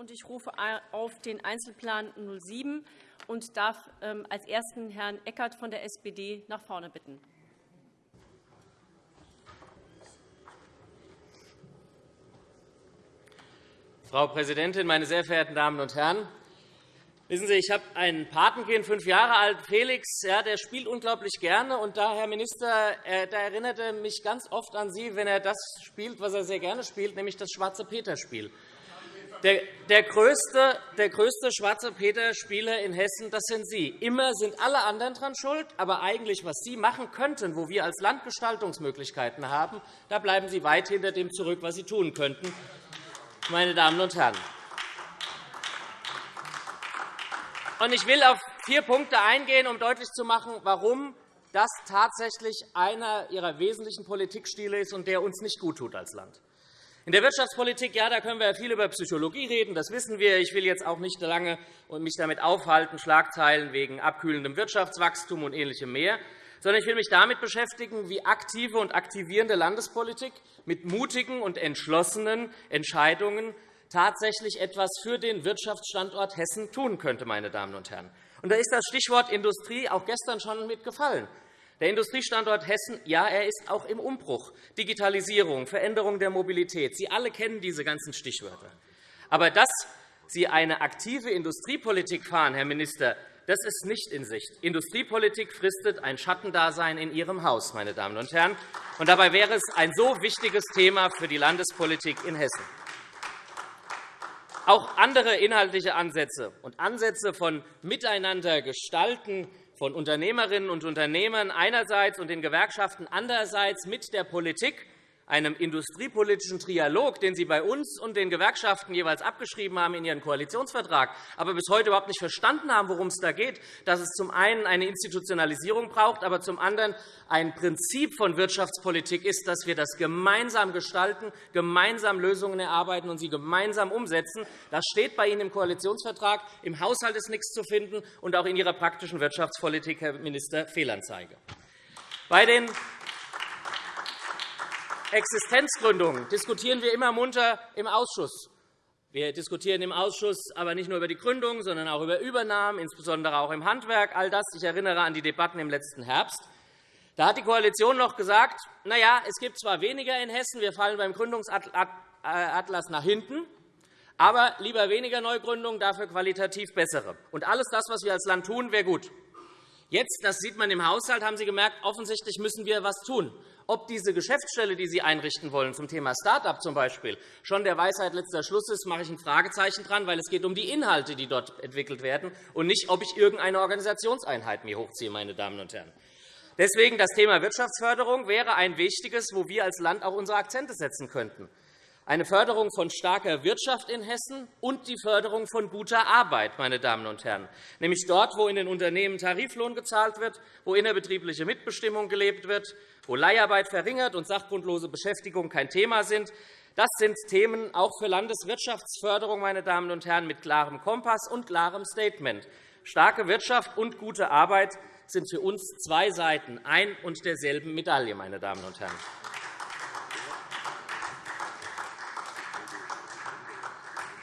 und ich rufe auf den Einzelplan 07 und darf ähm, als Ersten Herrn Eckert von der SPD nach vorne bitten. Frau Präsidentin, meine sehr verehrten Damen und Herren! Wissen Sie, ich habe einen Patenkind, fünf Jahre alt, Felix, ja, der spielt unglaublich gerne. Und da, Herr Minister, äh, da erinnert er mich ganz oft an Sie, wenn er das spielt, was er sehr gerne spielt, nämlich das Schwarze Peter-Spiel. Der, der, größte, der größte Schwarze Peter-Spieler in Hessen, das sind Sie. Immer sind alle anderen daran schuld, aber eigentlich, was Sie machen könnten, wo wir als Land Gestaltungsmöglichkeiten haben, da bleiben Sie weit hinter dem zurück, was Sie tun könnten, meine Damen und Herren. Ich will auf vier Punkte eingehen, um deutlich zu machen, warum das tatsächlich einer Ihrer wesentlichen Politikstile ist und der uns nicht gut tut als Land. In der Wirtschaftspolitik ja, da können wir viel über Psychologie reden, das wissen wir. Ich will jetzt auch nicht lange mich damit aufhalten, Schlagzeilen wegen abkühlendem Wirtschaftswachstum und Ähnlichem mehr, sondern ich will mich damit beschäftigen, wie aktive und aktivierende Landespolitik mit mutigen und entschlossenen Entscheidungen tatsächlich etwas für den Wirtschaftsstandort Hessen tun könnte. Meine Damen und Herren. Und da ist das Stichwort Industrie auch gestern schon mitgefallen. Der Industriestandort Hessen ja, er ist auch im Umbruch. Digitalisierung, Veränderung der Mobilität. Sie alle kennen diese ganzen Stichwörter. Aber dass Sie eine aktive Industriepolitik fahren, Herr Minister, das ist nicht in Sicht. Industriepolitik fristet ein Schattendasein in Ihrem Haus. Meine Damen und Herren. Und dabei wäre es ein so wichtiges Thema für die Landespolitik in Hessen. Auch andere inhaltliche Ansätze und Ansätze von Miteinander gestalten von Unternehmerinnen und Unternehmern einerseits und den Gewerkschaften andererseits mit der Politik einem industriepolitischen Trialog, den Sie bei uns und den Gewerkschaften jeweils abgeschrieben haben in Ihren Koalitionsvertrag, aber bis heute überhaupt nicht verstanden haben, worum es da geht, dass es zum einen eine Institutionalisierung braucht, aber zum anderen ein Prinzip von Wirtschaftspolitik ist, dass wir das gemeinsam gestalten, gemeinsam Lösungen erarbeiten und sie gemeinsam umsetzen. Das steht bei Ihnen im Koalitionsvertrag. Im Haushalt ist nichts zu finden, und auch in Ihrer praktischen Wirtschaftspolitik, Herr Minister, Fehlanzeige. Bei den Existenzgründung diskutieren wir immer munter im Ausschuss. Wir diskutieren im Ausschuss aber nicht nur über die Gründung, sondern auch über Übernahmen, insbesondere auch im Handwerk. All das, ich erinnere an die Debatten im letzten Herbst. Da hat die Koalition noch gesagt, na ja, es gibt zwar weniger in Hessen, wir fallen beim Gründungsatlas nach hinten, aber lieber weniger Neugründungen, dafür qualitativ bessere. Und alles das, was wir als Land tun, wäre gut. Jetzt, das sieht man im Haushalt, haben Sie gemerkt, offensichtlich müssen wir etwas tun ob diese Geschäftsstelle, die Sie einrichten wollen, zum Thema Start-up zum Beispiel, schon der Weisheit letzter Schluss ist, mache ich ein Fragezeichen dran, weil es geht um die Inhalte, die dort entwickelt werden, und nicht, ob ich irgendeine Organisationseinheit mir hochziehe. Meine Damen und Herren. Deswegen das Thema Wirtschaftsförderung wäre ein wichtiges, wo wir als Land auch unsere Akzente setzen könnten eine Förderung von starker Wirtschaft in Hessen und die Förderung von guter Arbeit, meine Damen und Herren, nämlich dort, wo in den Unternehmen Tariflohn gezahlt wird, wo innerbetriebliche Mitbestimmung gelebt wird, wo Leiharbeit verringert und sachgrundlose Beschäftigung kein Thema sind. Das sind Themen auch für Landeswirtschaftsförderung, meine Damen und Herren, mit klarem Kompass und klarem Statement. Starke Wirtschaft und gute Arbeit sind für uns zwei Seiten ein und derselben Medaille. Meine Damen und Herren.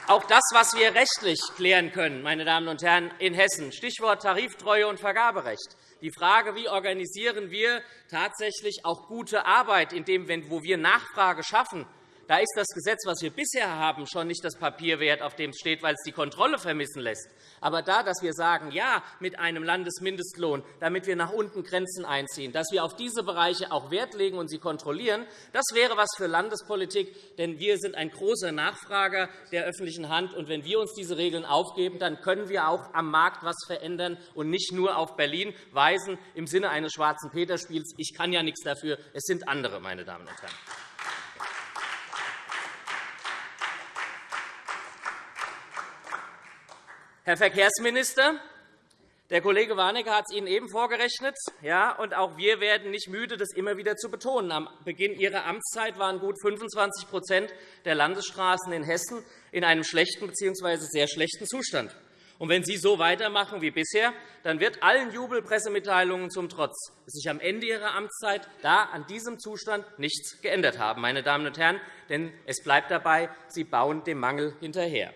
Auch das, was wir rechtlich klären können, meine Damen und Herren, in Hessen, Stichwort Tariftreue und Vergaberecht, die Frage, wie organisieren wir tatsächlich auch gute Arbeit, indem, wo wir Nachfrage schaffen, da ist das Gesetz, das wir bisher haben, schon nicht das Papier wert, auf dem es steht, weil es die Kontrolle vermissen lässt. Aber da, dass wir sagen, ja, mit einem Landesmindestlohn, damit wir nach unten Grenzen einziehen, dass wir auf diese Bereiche auch Wert legen und sie kontrollieren, das wäre etwas für Landespolitik. Denn wir sind ein großer Nachfrager der öffentlichen Hand. Und wenn wir uns diese Regeln aufgeben, dann können wir auch am Markt etwas verändern und nicht nur auf Berlin weisen im Sinne eines schwarzen Peterspiels. Ich kann ja nichts dafür. Es sind andere, meine Damen und Herren. Herr Verkehrsminister, der Kollege Warnecke hat es Ihnen eben vorgerechnet. Ja, und auch wir werden nicht müde, das immer wieder zu betonen. Am Beginn Ihrer Amtszeit waren gut 25% der Landesstraßen in Hessen in einem schlechten bzw. sehr schlechten Zustand. Und wenn Sie so weitermachen wie bisher, dann wird allen Jubelpressemitteilungen zum Trotz sich am Ende Ihrer Amtszeit da an diesem Zustand nichts geändert haben, meine Damen und Herren. Denn es bleibt dabei, Sie bauen dem Mangel hinterher.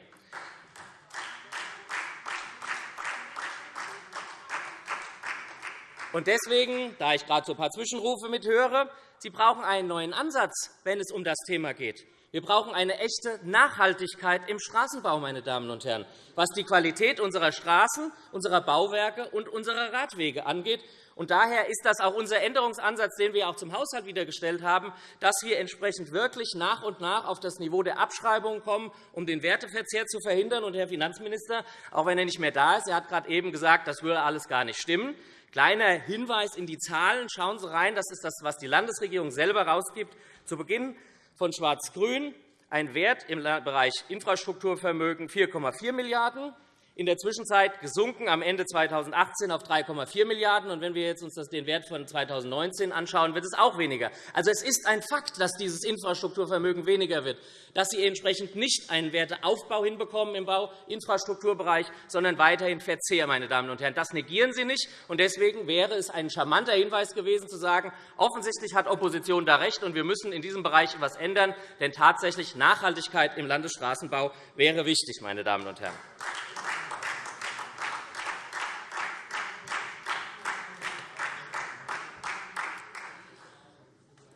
Und deswegen, da ich gerade so ein paar Zwischenrufe mithöre, Sie brauchen einen neuen Ansatz, wenn es um das Thema geht. Wir brauchen eine echte Nachhaltigkeit im Straßenbau, meine Damen und Herren, was die Qualität unserer Straßen, unserer Bauwerke und unserer Radwege angeht. Und daher ist das auch unser Änderungsansatz, den wir auch zum Haushalt wieder gestellt haben, dass wir entsprechend wirklich nach und nach auf das Niveau der Abschreibungen kommen, um den Werteverzehr zu verhindern. Und, Herr Finanzminister, auch wenn er nicht mehr da ist, er hat gerade eben gesagt, das würde alles gar nicht stimmen. Kleiner Hinweis in die Zahlen. Schauen Sie rein. Das ist das, was die Landesregierung selber herausgibt. Zu Beginn von Schwarz-Grün ein Wert im Bereich Infrastrukturvermögen 4,4 Milliarden €, in der Zwischenzeit gesunken am Ende 2018 auf 3,4 Milliarden €. Wenn wir uns jetzt den Wert von 2019 anschauen, wird es auch weniger. Also, es ist ein Fakt, dass dieses Infrastrukturvermögen weniger wird, dass Sie entsprechend nicht einen Werteaufbau hinbekommen im Bauinfrastrukturbereich, sondern weiterhin Verzehr. Meine Damen und Herren. Das negieren Sie nicht. Und deswegen wäre es ein charmanter Hinweis gewesen, zu sagen, offensichtlich hat Opposition da recht, und wir müssen in diesem Bereich etwas ändern. Denn tatsächlich Nachhaltigkeit im Landesstraßenbau wäre wichtig. Meine Damen und Herren.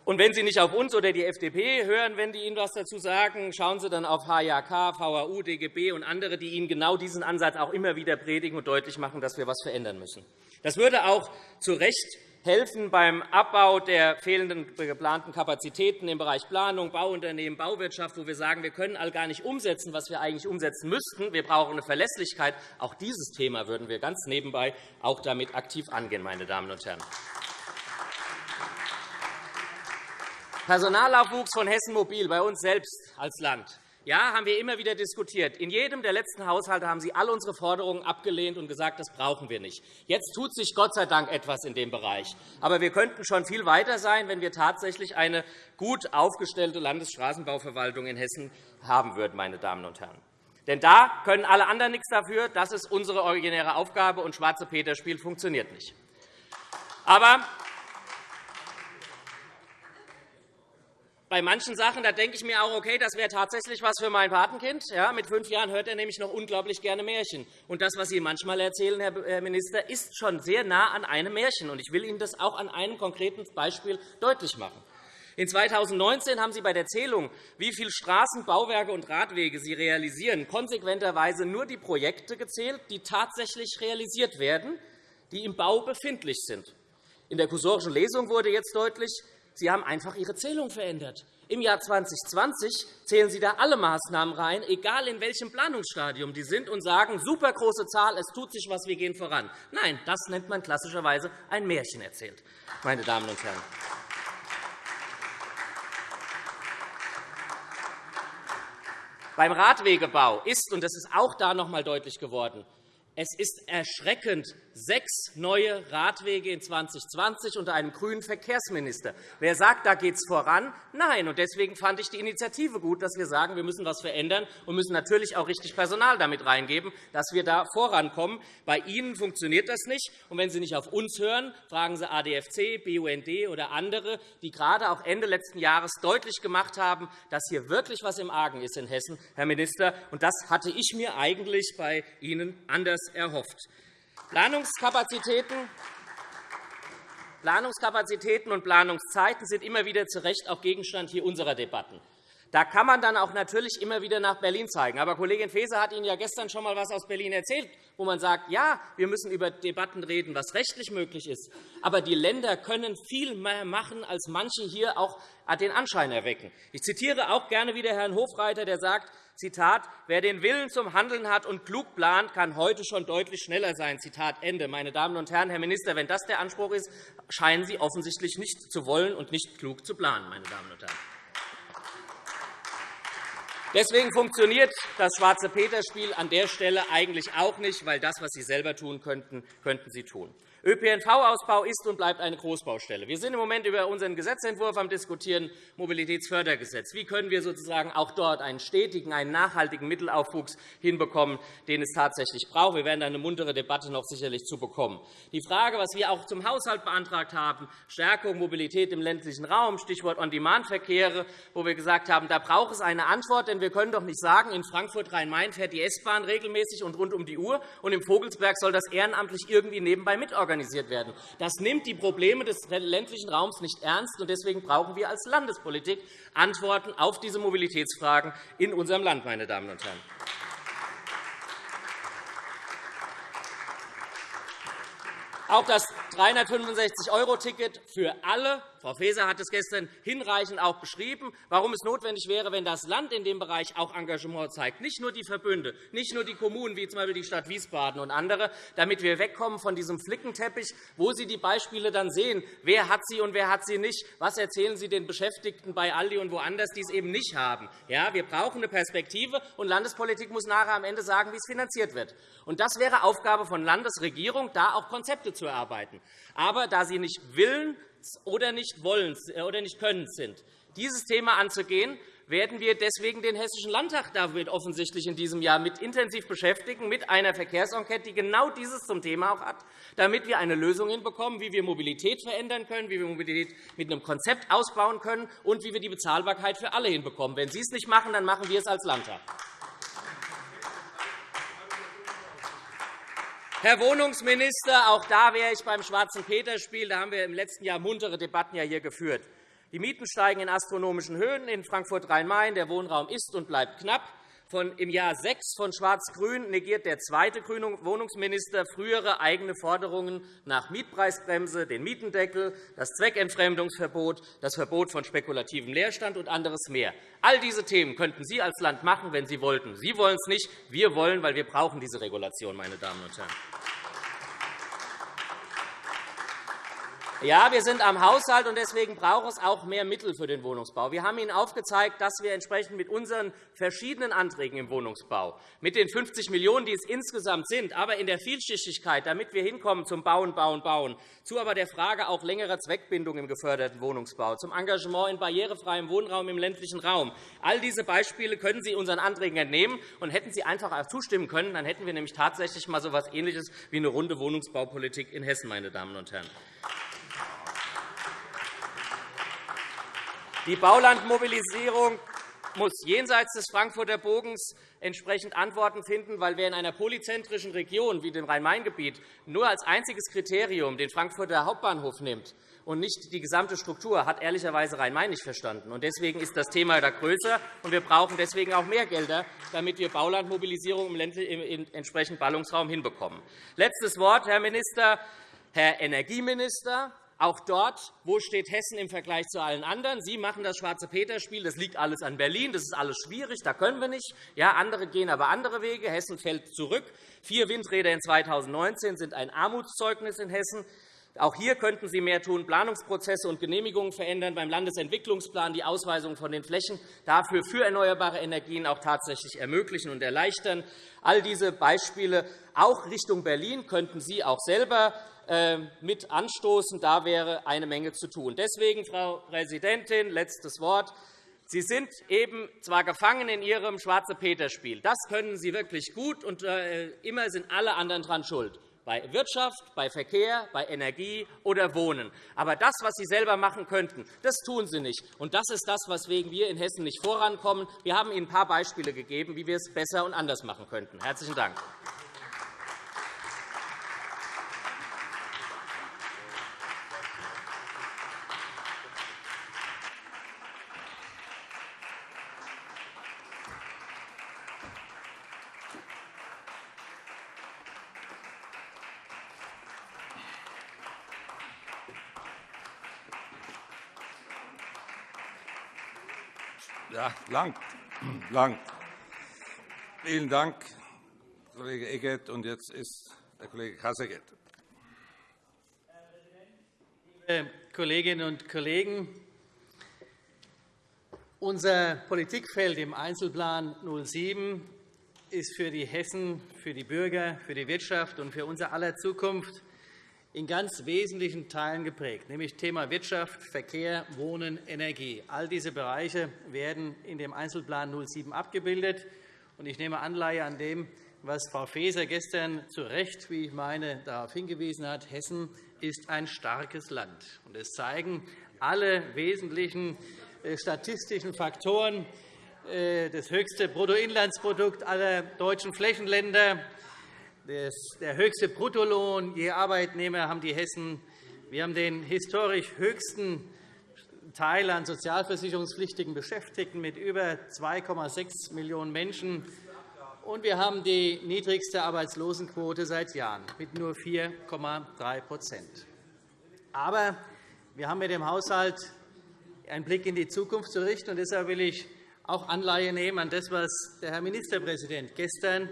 Und wenn Sie nicht auf uns oder die FDP hören, wenn die Ihnen etwas dazu sagen, schauen Sie dann auf HJK, VAU, DGB und andere, die Ihnen genau diesen Ansatz auch immer wieder predigen und deutlich machen, dass wir etwas verändern müssen. Das würde auch zu Recht helfen beim Abbau der fehlenden geplanten Kapazitäten im Bereich Planung, Bauunternehmen, Bauwirtschaft, wo wir sagen, wir können all gar nicht umsetzen, was wir eigentlich umsetzen müssten. Wir brauchen eine Verlässlichkeit. Auch dieses Thema würden wir ganz nebenbei auch damit aktiv angehen, meine Damen und Herren. Personalaufwuchs von Hessen Mobil bei uns selbst als Land. Ja, haben wir immer wieder diskutiert. In jedem der letzten Haushalte haben Sie all unsere Forderungen abgelehnt und gesagt, das brauchen wir nicht. Jetzt tut sich Gott sei Dank etwas in dem Bereich. Aber wir könnten schon viel weiter sein, wenn wir tatsächlich eine gut aufgestellte Landesstraßenbauverwaltung in Hessen haben würden. Meine Damen und Herren. Denn da können alle anderen nichts dafür. Das ist unsere originäre Aufgabe, und Schwarze Peter-Spiel funktioniert nicht. Aber bei manchen Sachen da denke ich mir auch, okay, das wäre tatsächlich was für mein Patenkind. Ja, mit fünf Jahren hört er nämlich noch unglaublich gerne Märchen. Und das, was Sie manchmal erzählen, Herr Minister, ist schon sehr nah an einem Märchen. Und ich will Ihnen das auch an einem konkreten Beispiel deutlich machen. In 2019 haben Sie bei der Zählung, wie viele Straßen, Bauwerke und Radwege Sie realisieren, konsequenterweise nur die Projekte gezählt, die tatsächlich realisiert werden, die im Bau befindlich sind. In der kursorischen Lesung wurde jetzt deutlich, Sie haben einfach Ihre Zählung verändert. Im Jahr 2020 zählen Sie da alle Maßnahmen rein, egal in welchem Planungsstadium die sind, und sagen, super große Zahl, es tut sich was, wir gehen voran. Nein, das nennt man klassischerweise ein Märchen erzählt, meine Damen und Herren. Beim Radwegebau ist, und das ist auch da noch einmal deutlich geworden, es ist erschreckend, sechs neue Radwege in 2020 unter einem grünen Verkehrsminister. Wer sagt, da geht es voran? Nein. deswegen fand ich die Initiative gut, dass wir sagen, wir müssen etwas verändern und müssen natürlich auch richtig Personal damit reingeben, dass wir da vorankommen. Bei Ihnen funktioniert das nicht. Und wenn Sie nicht auf uns hören, fragen Sie ADFC, BUND oder andere, die gerade auch Ende letzten Jahres deutlich gemacht haben, dass hier wirklich etwas im Argen ist in Hessen, Herr Minister. Und das hatte ich mir eigentlich bei Ihnen anders erhofft. Planungskapazitäten Planungskapazitäten und Planungszeiten sind immer wieder zu Recht auch Gegenstand hier unserer Debatten. Da kann man dann auch natürlich immer wieder nach Berlin zeigen. Aber Kollegin Faeser hat Ihnen ja gestern schon einmal etwas aus Berlin erzählt, wo man sagt, ja, wir müssen über Debatten reden, was rechtlich möglich ist. Aber die Länder können viel mehr machen, als manche hier auch den Anschein erwecken. Ich zitiere auch gerne wieder Herrn Hofreiter, der sagt, Zitat, wer den Willen zum Handeln hat und klug plant, kann heute schon deutlich schneller sein. Zitat Ende. Meine Damen und Herren, Herr Minister, wenn das der Anspruch ist, scheinen Sie offensichtlich nicht zu wollen und nicht klug zu planen. Meine Damen und Herren. Deswegen funktioniert das Schwarze-Peter-Spiel an der Stelle eigentlich auch nicht, weil das, was Sie selber tun könnten, könnten Sie tun. ÖPNV-Ausbau ist und bleibt eine Großbaustelle. Wir sind im Moment über unseren Gesetzentwurf am Diskutieren, Mobilitätsfördergesetz. Wie können wir sozusagen auch dort einen stetigen, einen nachhaltigen Mittelaufwuchs hinbekommen, den es tatsächlich braucht? Wir werden eine muntere Debatte noch sicherlich zu bekommen. Die Frage, was wir auch zum Haushalt beantragt haben, Stärkung Mobilität im ländlichen Raum, Stichwort On-Demand-Verkehre, wo wir gesagt haben, da braucht es eine Antwort, denn wir können doch nicht sagen, in Frankfurt-Rhein-Main fährt die S-Bahn regelmäßig und rund um die Uhr, und im Vogelsberg soll das ehrenamtlich irgendwie nebenbei mitorganisiert organisiert werden. Das nimmt die Probleme des ländlichen Raums nicht ernst. und Deswegen brauchen wir als Landespolitik Antworten auf diese Mobilitätsfragen in unserem Land. Meine Damen und Herren. Auch das 365-€-Ticket für alle Frau Faeser hat es gestern hinreichend auch beschrieben, warum es notwendig wäre, wenn das Land in dem Bereich auch Engagement zeigt, nicht nur die Verbünde, nicht nur die Kommunen, wie z.B. die Stadt Wiesbaden und andere, damit wir wegkommen von diesem Flickenteppich, wo Sie die Beispiele dann sehen, wer hat sie und wer hat sie nicht, was erzählen Sie den Beschäftigten bei Aldi und woanders, die es eben nicht haben. Ja, wir brauchen eine Perspektive, und Landespolitik muss nachher am Ende sagen, wie es finanziert wird. Und das wäre Aufgabe von Landesregierung, da auch Konzepte zu erarbeiten. Aber da Sie nicht willen, oder nicht wollen äh, oder nicht können sind. Dieses Thema anzugehen, werden wir deswegen den Hessischen Landtag damit offensichtlich in diesem Jahr mit intensiv beschäftigen, mit einer Verkehrsenquete, die genau dieses zum Thema auch hat, damit wir eine Lösung hinbekommen, wie wir Mobilität verändern können, wie wir Mobilität mit einem Konzept ausbauen können und wie wir die Bezahlbarkeit für alle hinbekommen. Wenn Sie es nicht machen, dann machen wir es als Landtag. Herr Wohnungsminister, auch da wäre ich beim Schwarzen Peter-Spiel. Da haben wir im letzten Jahr muntere Debatten hier geführt. Die Mieten steigen in astronomischen Höhen in Frankfurt-Rhein-Main. Der Wohnraum ist und bleibt knapp. Von Im Jahr 6 von Schwarz-Grün negiert der zweite grüne Wohnungsminister frühere eigene Forderungen nach Mietpreisbremse, den Mietendeckel, das Zweckentfremdungsverbot, das Verbot von spekulativem Leerstand und anderes mehr. All diese Themen könnten Sie als Land machen, wenn Sie wollten. Sie wollen es nicht. Wir wollen, weil wir brauchen diese Regulation, meine Damen und Herren. Ja, wir sind am Haushalt, und deswegen braucht es auch mehr Mittel für den Wohnungsbau. Wir haben Ihnen aufgezeigt, dass wir entsprechend mit unseren verschiedenen Anträgen im Wohnungsbau, mit den 50 Millionen €, die es insgesamt sind, aber in der Vielschichtigkeit, damit wir hinkommen zum Bauen, Bauen, Bauen, zu aber der Frage auch längerer Zweckbindung im geförderten Wohnungsbau, zum Engagement in barrierefreiem Wohnraum im ländlichen Raum. All diese Beispiele können Sie unseren Anträgen entnehmen. Und hätten Sie einfach zustimmen können, dann hätten wir nämlich tatsächlich mal so etwas Ähnliches wie eine runde Wohnungsbaupolitik in Hessen, meine Damen und Herren. Die Baulandmobilisierung muss jenseits des Frankfurter Bogens entsprechend Antworten finden, weil wer in einer polyzentrischen Region wie dem Rhein-Main-Gebiet nur als einziges Kriterium den Frankfurter Hauptbahnhof nimmt und nicht die gesamte Struktur, hat ehrlicherweise Rhein-Main nicht verstanden. Deswegen ist das Thema da größer, und wir brauchen deswegen auch mehr Gelder, damit wir Baulandmobilisierung im entsprechenden Ballungsraum hinbekommen. Letztes Wort, Herr Minister. Herr Energieminister, auch dort, wo steht Hessen im Vergleich zu allen anderen? Sie machen das Schwarze-Peter-Spiel. Das liegt alles an Berlin. Das ist alles schwierig. Da können wir nicht. Ja, andere gehen aber andere Wege. Hessen fällt zurück. Vier Windräder in 2019 sind ein Armutszeugnis in Hessen. Auch hier könnten Sie mehr tun, Planungsprozesse und Genehmigungen verändern, beim Landesentwicklungsplan die Ausweisung von den Flächen dafür für erneuerbare Energien auch tatsächlich ermöglichen und erleichtern. All diese Beispiele auch Richtung Berlin könnten Sie auch selber mit anstoßen. Da wäre eine Menge zu tun. Deswegen, Frau Präsidentin, letztes Wort. Sie sind eben zwar gefangen in Ihrem Schwarze-Peter-Spiel. Das können Sie wirklich gut, und äh, immer sind alle anderen daran schuld bei Wirtschaft, bei Verkehr, bei Energie oder Wohnen. Aber das, was Sie selber machen könnten, das tun Sie nicht. Und das ist das, weswegen wir in Hessen nicht vorankommen. Wir haben Ihnen ein paar Beispiele gegeben, wie wir es besser und anders machen könnten. – Herzlichen Dank. Ja, lang. lang. Vielen Dank, Kollege Eckert. Und jetzt ist der Kollege Kasseckert. Liebe Kolleginnen und Kollegen, unser Politikfeld im Einzelplan 07 ist für die Hessen, für die Bürger, für die Wirtschaft und für unser aller Zukunft in ganz wesentlichen Teilen geprägt, nämlich Thema Wirtschaft, Verkehr, Wohnen, Energie. All diese Bereiche werden in dem Einzelplan 07 abgebildet. Ich nehme Anleihe an dem, was Frau Faeser gestern zu Recht, wie ich meine, darauf hingewiesen hat. Hessen ist ein starkes Land. Es zeigen alle wesentlichen äh, statistischen Faktoren, äh, das höchste Bruttoinlandsprodukt aller deutschen Flächenländer, der höchste Bruttolohn je Arbeitnehmer haben die Hessen. Wir haben den historisch höchsten Teil an sozialversicherungspflichtigen Beschäftigten mit über 2,6 Millionen Menschen. Und wir haben die niedrigste Arbeitslosenquote seit Jahren mit nur 4,3% Aber wir haben mit dem Haushalt einen Blick in die Zukunft zu richten. Und deshalb will ich auch Anleihe nehmen an das, was der Herr Ministerpräsident gestern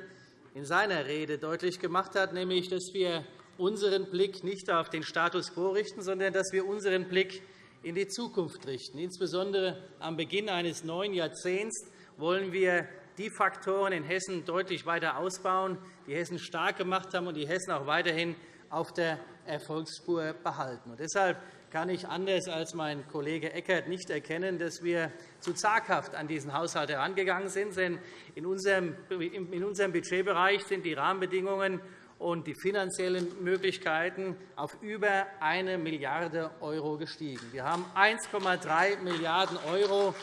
in seiner Rede deutlich gemacht hat, nämlich dass wir unseren Blick nicht auf den Status quo richten, sondern dass wir unseren Blick in die Zukunft richten. Insbesondere am Beginn eines neuen Jahrzehnts wollen wir die Faktoren in Hessen deutlich weiter ausbauen, die Hessen stark gemacht haben und die Hessen auch weiterhin auf der Erfolgsspur behalten. Deshalb kann ich anders als mein Kollege Eckert nicht erkennen, dass wir zu zaghaft an diesen Haushalt herangegangen sind. Denn in unserem Budgetbereich sind die Rahmenbedingungen und die finanziellen Möglichkeiten auf über 1 Milliarde € gestiegen. Wir haben 1,3 Milliarden €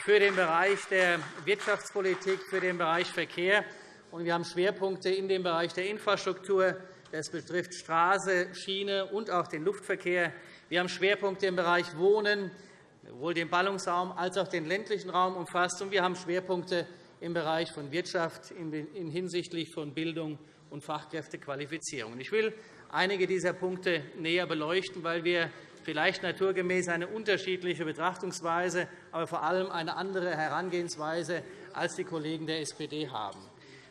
für den Bereich der Wirtschaftspolitik, für den Bereich Verkehr. Und wir haben Schwerpunkte in dem Bereich der Infrastruktur. Das betrifft Straße, Schiene und auch den Luftverkehr. Wir haben Schwerpunkte im Bereich Wohnen, sowohl den Ballungsraum als auch den ländlichen Raum umfasst. Und wir haben Schwerpunkte im Bereich von Wirtschaft hinsichtlich von Bildung und Fachkräftequalifizierung. Ich will einige dieser Punkte näher beleuchten, weil wir vielleicht naturgemäß eine unterschiedliche Betrachtungsweise, aber vor allem eine andere Herangehensweise als die Kollegen der SPD haben.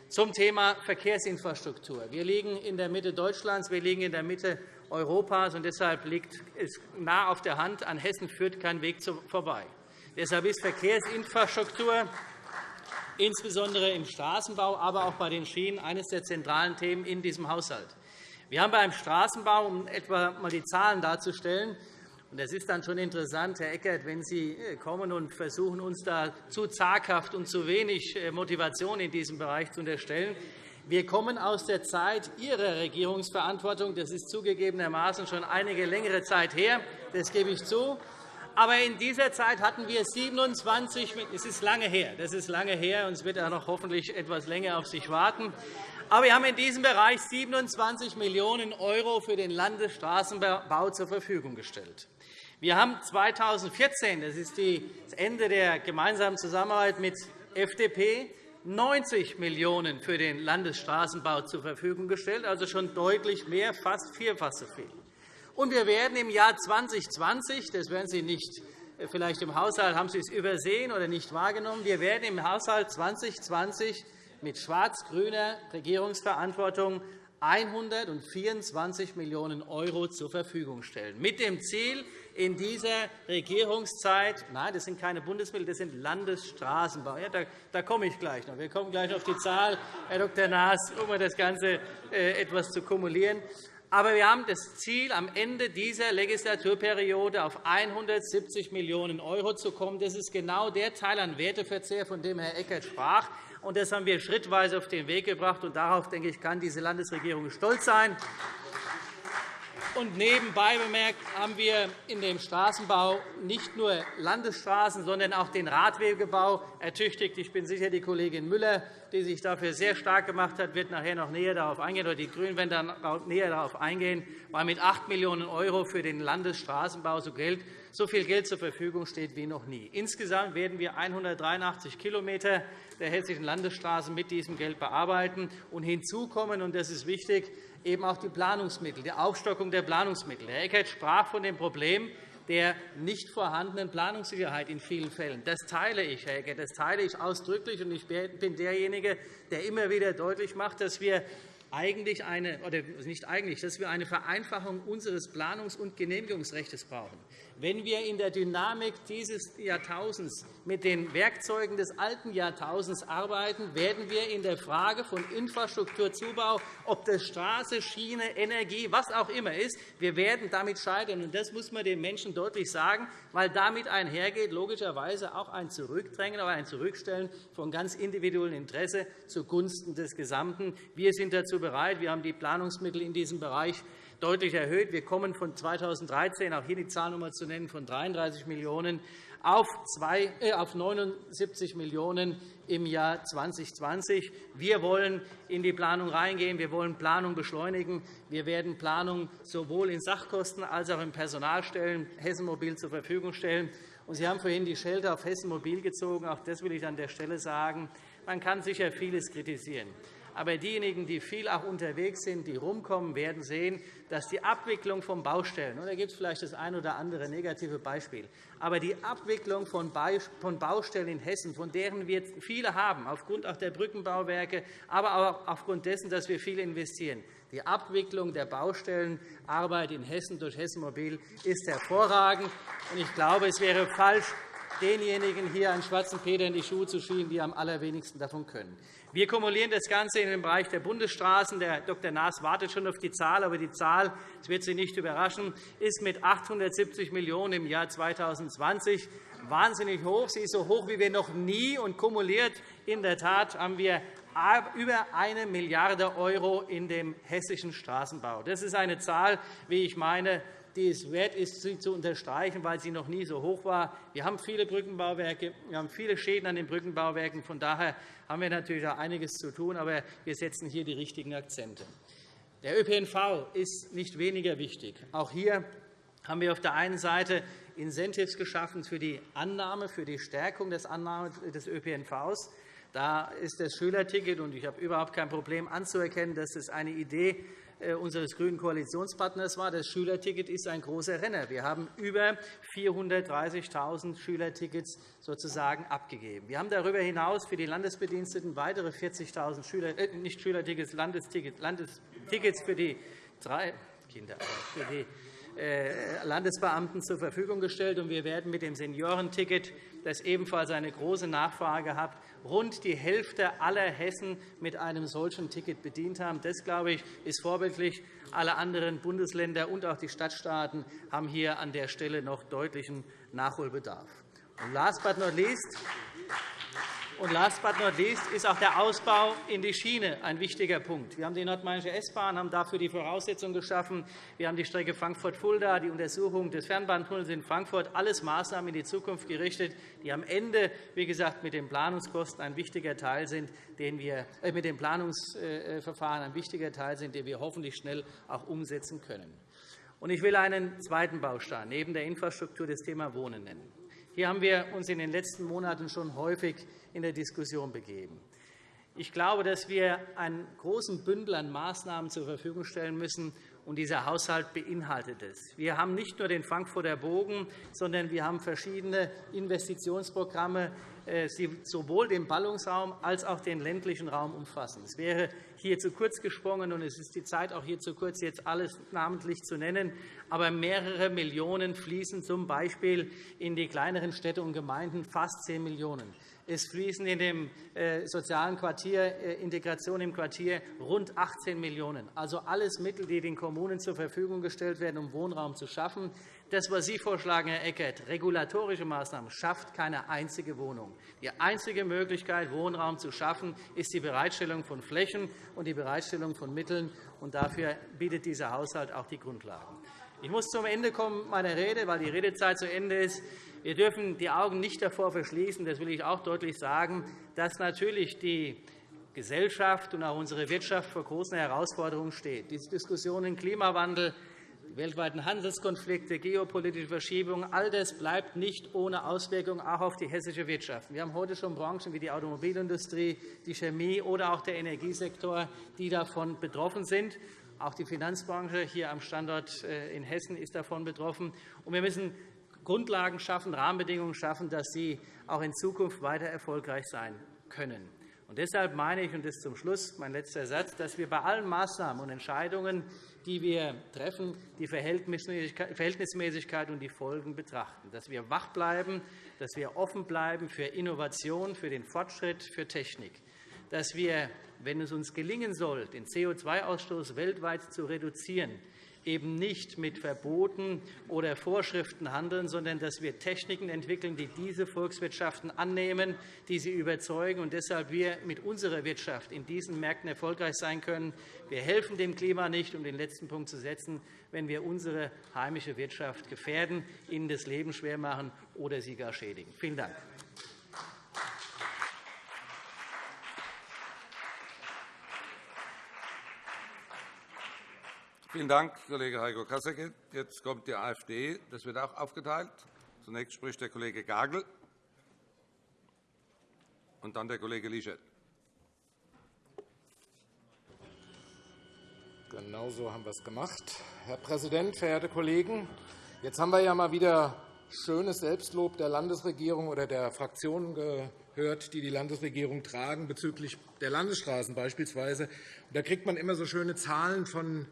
Zum Thema Verkehrsinfrastruktur. Wir liegen in der Mitte Deutschlands, wir liegen in der Mitte Europas, und deshalb liegt es nah auf der Hand, an Hessen führt kein Weg vorbei. Deshalb ist Verkehrsinfrastruktur insbesondere im Straßenbau, aber auch bei den Schienen eines der zentralen Themen in diesem Haushalt. Wir haben beim Straßenbau, um etwa einmal die Zahlen darzustellen, und das ist dann schon interessant, Herr Eckert, wenn Sie äh, kommen und versuchen, uns da zu zaghaft und zu wenig äh, Motivation in diesem Bereich zu unterstellen. Wir kommen aus der Zeit Ihrer Regierungsverantwortung. Das ist zugegebenermaßen schon einige längere Zeit her. Das gebe ich zu. Aber in dieser Zeit hatten wir 27 Es ist lange her. Das ist lange her, und es wird auch noch hoffentlich etwas länger auf sich warten. Aber wir haben in diesem Bereich 27 Millionen € für den Landesstraßenbau zur Verfügung gestellt. Wir haben 2014, das ist das Ende der gemeinsamen Zusammenarbeit mit FDP, 90 Millionen € für den Landesstraßenbau zur Verfügung gestellt, also schon deutlich mehr, fast vierfach so viel. Und wir werden im Jahr 2020, das werden Sie nicht äh, vielleicht im Haushalt haben Sie es übersehen oder nicht wahrgenommen, wir werden im Haushalt 2020 mit schwarz-grüner Regierungsverantwortung 124 Millionen € zur Verfügung stellen, mit dem Ziel, in dieser Regierungszeit, nein, das sind keine Bundesmittel, das sind Landesstraßenbau. Ja, da, komme ich gleich noch. Wir kommen gleich auf die Zahl, Herr Dr. Naas, um das Ganze äh, etwas zu kumulieren. Aber wir haben das Ziel, am Ende dieser Legislaturperiode auf 170 Millionen € zu kommen. Das ist genau der Teil an Werteverzehr, von dem Herr Eckert sprach. Und das haben wir schrittweise auf den Weg gebracht. Und darauf denke ich, kann diese Landesregierung stolz sein. Und nebenbei bemerkt haben wir in dem Straßenbau nicht nur Landesstraßen, sondern auch den Radwegebau ertüchtigt. Ich bin sicher, die Kollegin Müller, die sich dafür sehr stark gemacht hat, wird nachher noch näher darauf eingehen, oder die GRÜNEN werden dann näher darauf eingehen, weil mit 8 Millionen € für den Landesstraßenbau so viel Geld zur Verfügung steht wie noch nie. Insgesamt werden wir 183 km der hessischen Landesstraßen mit diesem Geld bearbeiten. Und hinzu kommen, und das ist wichtig, eben auch die Planungsmittel, die Aufstockung der Planungsmittel. Herr Eckert sprach von dem Problem der nicht vorhandenen Planungssicherheit in vielen Fällen. Das teile ich, Herr Eckert, das teile ich ausdrücklich. Und ich bin derjenige, der immer wieder deutlich macht, dass wir eigentlich eine, oder nicht eigentlich, dass wir eine Vereinfachung unseres Planungs- und Genehmigungsrechts brauchen. Wenn wir in der Dynamik dieses Jahrtausends mit den Werkzeugen des alten Jahrtausends arbeiten, werden wir in der Frage von Infrastrukturzubau, ob das Straße, Schiene, Energie, was auch immer ist, wir werden damit scheitern. Das muss man den Menschen deutlich sagen, weil damit einhergeht logischerweise auch ein Zurückdrängen, aber ein Zurückstellen von ganz individuellem Interesse zugunsten des Gesamten. Wir sind dazu bereit. Wir haben die Planungsmittel in diesem Bereich deutlich erhöht. Wir kommen von 2013, auch hier die Zahl zu nennen, von 33 Millionen € auf, 79 äh, Millionen € im Jahr 2020. Wir wollen in die Planung reingehen. Wir wollen Planung beschleunigen. Wir werden Planung sowohl in Sachkosten als auch in Personalstellen Hessen Mobil zur Verfügung stellen. Sie haben vorhin die Schelte auf Hessen Mobil gezogen. Auch das will ich an der Stelle sagen. Man kann sicher vieles kritisieren. Aber diejenigen, die viel auch unterwegs sind, die rumkommen, werden sehen, dass die Abwicklung von Baustellen, und da gibt es vielleicht das ein oder andere negative Beispiel, aber die Abwicklung von Baustellen in Hessen, von deren wir viele haben, aufgrund auch der Brückenbauwerke, aber auch aufgrund dessen, dass wir viel investieren, die Abwicklung der Baustellenarbeit in Hessen durch Hessen Mobil ist hervorragend. Ich glaube, es wäre falsch, denjenigen hier einen schwarzen Peter in die Schuhe zu schieben, die am allerwenigsten davon können. Wir kumulieren das Ganze in den Bereich der Bundesstraßen. Der Dr. Naas wartet schon auf die Zahl, aber die Zahl, das wird Sie nicht überraschen, ist mit 870 Millionen € im Jahr 2020 wahnsinnig hoch. Sie ist so hoch wie wir noch nie und kumuliert. In der Tat haben wir über 1 Milliarde € in dem hessischen Straßenbau. Das ist eine Zahl, wie ich meine, die es wert ist, sie zu unterstreichen, weil sie noch nie so hoch war. Wir haben viele Brückenbauwerke, wir haben viele Schäden an den Brückenbauwerken. Von daher haben wir natürlich auch einiges zu tun, aber wir setzen hier die richtigen Akzente. Der ÖPNV ist nicht weniger wichtig. Auch hier haben wir auf der einen Seite Incentives geschaffen für die Annahme, für die Stärkung des Annahme des ÖPNVs. Da ist das Schülerticket, und ich habe überhaupt kein Problem anzuerkennen, dass es eine Idee äh, unseres grünen Koalitionspartners war. Das Schülerticket ist ein großer Renner. Wir haben über 430.000 Schülertickets sozusagen abgegeben. Wir haben darüber hinaus für die Landesbediensteten weitere 40.000 Schüler, äh, nicht Schülertickets, Landestickets, Landestickets für die drei Kinder, für die äh, Landesbeamten zur Verfügung gestellt. Wir werden mit dem Seniorenticket, das ebenfalls eine große Nachfrage hat, rund die Hälfte aller Hessen mit einem solchen Ticket bedient haben. Das, glaube ich, ist vorbildlich. Alle anderen Bundesländer und auch die Stadtstaaten haben hier an der Stelle noch deutlichen Nachholbedarf. Last but not least und last but not least ist auch der Ausbau in die Schiene ein wichtiger Punkt. Wir haben die Nordmainische S-Bahn, haben dafür die Voraussetzungen geschaffen. Wir haben die Strecke Frankfurt-Fulda, die Untersuchung des Fernbahntunnels in Frankfurt, alles Maßnahmen in die Zukunft gerichtet, die am Ende, wie gesagt, mit den Planungskosten ein wichtiger Teil sind, den wir äh, mit dem Planungsverfahren ein wichtiger Teil sind, den wir hoffentlich schnell auch umsetzen können. Ich will einen zweiten Baustein neben der Infrastruktur das Thema Wohnen nennen. Hier haben wir uns in den letzten Monaten schon häufig in der Diskussion begeben. Ich glaube, dass wir einen großen Bündel an Maßnahmen zur Verfügung stellen müssen, und dieser Haushalt beinhaltet es. Wir haben nicht nur den Frankfurter Bogen, sondern wir haben verschiedene Investitionsprogramme, die äh, sowohl den Ballungsraum als auch den ländlichen Raum umfassen. Es wäre hier zu kurz gesprungen, und es ist die Zeit auch hier zu kurz, jetzt alles namentlich zu nennen. Aber mehrere Millionen fließen z. B. in die kleineren Städte und Gemeinden, fast 10 Millionen €. Es fließen in dem äh, sozialen Quartier, äh, Integration im Quartier rund 18 Millionen €. Also alles Mittel, die den Kommunen zur Verfügung gestellt werden, um Wohnraum zu schaffen. Das, was Sie vorschlagen, Herr Eckert, regulatorische Maßnahmen, schafft keine einzige Wohnung. Die einzige Möglichkeit, Wohnraum zu schaffen, ist die Bereitstellung von Flächen und die Bereitstellung von Mitteln. Und dafür bietet dieser Haushalt auch die Grundlagen. Ich muss zum Ende kommen meiner Rede, weil die Redezeit zu Ende ist. Wir dürfen die Augen nicht davor verschließen, das will ich auch deutlich sagen, dass natürlich die Gesellschaft und auch unsere Wirtschaft vor großen Herausforderungen steht. Die Diskussionen Klimawandel, weltweiten Handelskonflikte, geopolitische Verschiebungen, all das bleibt nicht ohne Auswirkungen auch auf die hessische Wirtschaft. Wir haben heute schon Branchen wie die Automobilindustrie, die Chemie oder auch der Energiesektor, die davon betroffen sind. Auch die Finanzbranche hier am Standort äh, in Hessen ist davon betroffen. Wir müssen Grundlagen schaffen, Rahmenbedingungen schaffen, dass sie auch in Zukunft weiter erfolgreich sein können. Und deshalb meine ich, und das ist zum Schluss mein letzter Satz, dass wir bei allen Maßnahmen und Entscheidungen, die wir treffen, die Verhältnismäßigkeit und die Folgen betrachten, dass wir wach bleiben, dass wir offen bleiben für Innovation, für den Fortschritt, für Technik, dass wir, wenn es uns gelingen soll, den CO2-Ausstoß weltweit zu reduzieren, eben nicht mit Verboten oder Vorschriften handeln, sondern dass wir Techniken entwickeln, die diese Volkswirtschaften annehmen, die sie überzeugen und deshalb wir mit unserer Wirtschaft in diesen Märkten erfolgreich sein können. Wir helfen dem Klima nicht, um den letzten Punkt zu setzen, wenn wir unsere heimische Wirtschaft gefährden, ihnen das Leben schwer machen oder sie gar schädigen. Vielen Dank. Vielen Dank, Kollege Heiko Kasseckert. Jetzt kommt die AfD. Das wird auch aufgeteilt. Zunächst spricht der Kollege Gagel und dann der Kollege Lischet. Genau so haben wir es gemacht. Herr Präsident, verehrte Kollegen! Jetzt haben wir ja mal wieder schönes Selbstlob der Landesregierung oder der Fraktionen gehört, die die Landesregierung tragen, bezüglich der Landesstraßen beispielsweise. Da kriegt man immer so schöne Zahlen von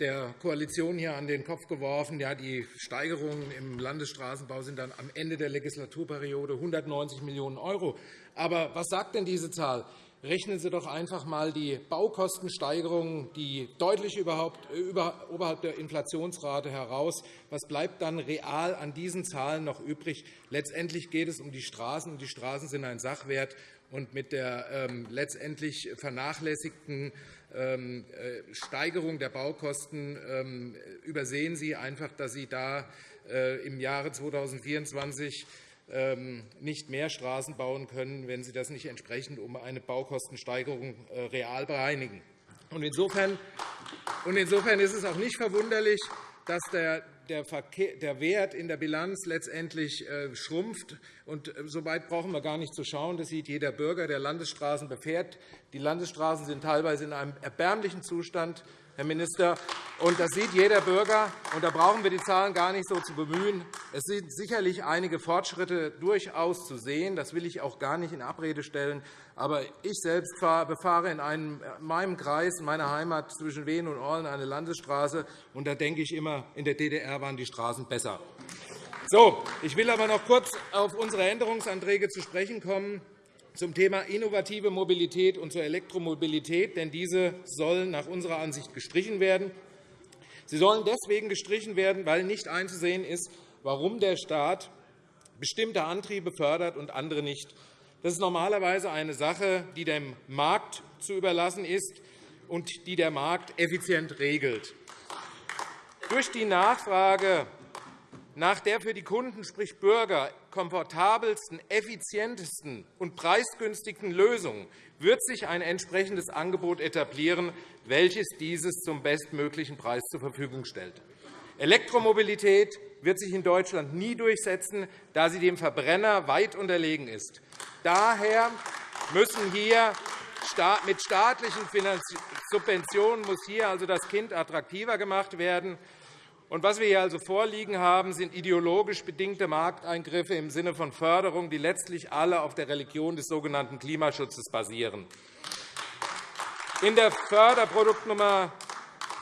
der Koalition hier an den Kopf geworfen. Ja, die Steigerungen im Landesstraßenbau sind dann am Ende der Legislaturperiode 190 Millionen €. Aber was sagt denn diese Zahl? Rechnen Sie doch einfach einmal die Baukostensteigerungen, die deutlich oberhalb der Inflationsrate heraus. Was bleibt dann real an diesen Zahlen noch übrig? Letztendlich geht es um die Straßen, und die Straßen sind ein Sachwert. Und mit der ähm, letztendlich vernachlässigten Steigerung der Baukosten ähm, übersehen Sie einfach, dass Sie da äh, im Jahre 2024 ähm, nicht mehr Straßen bauen können, wenn Sie das nicht entsprechend um eine Baukostensteigerung äh, real bereinigen. Insofern ist es auch nicht verwunderlich, dass der der Wert in der Bilanz letztendlich äh, schrumpft. Und äh, so weit brauchen wir gar nicht zu schauen. Das sieht jeder Bürger, der Landesstraßen befährt. Die Landesstraßen sind teilweise in einem erbärmlichen Zustand. Herr Minister. Und das sieht jeder Bürger. Und da brauchen wir die Zahlen gar nicht so zu bemühen. Es sind sicherlich einige Fortschritte durchaus zu sehen. Das will ich auch gar nicht in Abrede stellen. Aber ich selbst befahre in, einem, in meinem Kreis, in meiner Heimat zwischen Wien und Orlen eine Landesstraße. Und da denke ich immer, in der DDR waren die Straßen besser. So, ich will aber noch kurz auf unsere Änderungsanträge zu sprechen kommen zum Thema innovative Mobilität und zur Elektromobilität, denn diese sollen nach unserer Ansicht gestrichen werden. Sie sollen deswegen gestrichen werden, weil nicht einzusehen ist, warum der Staat bestimmte Antriebe fördert und andere nicht. Das ist normalerweise eine Sache, die dem Markt zu überlassen ist und die der Markt effizient regelt. Durch die Nachfrage nach der für die Kunden, sprich Bürger, komfortabelsten, effizientesten und preisgünstigsten Lösung wird sich ein entsprechendes Angebot etablieren, welches dieses zum bestmöglichen Preis zur Verfügung stellt. Elektromobilität wird sich in Deutschland nie durchsetzen, da sie dem Verbrenner weit unterlegen ist. Daher müssen hier mit staatlichen Subventionen muss hier also das Kind attraktiver gemacht werden. Und was wir hier also vorliegen haben, sind ideologisch bedingte Markteingriffe im Sinne von Förderung, die letztlich alle auf der Religion des sogenannten Klimaschutzes basieren. In der Förderproduktnummer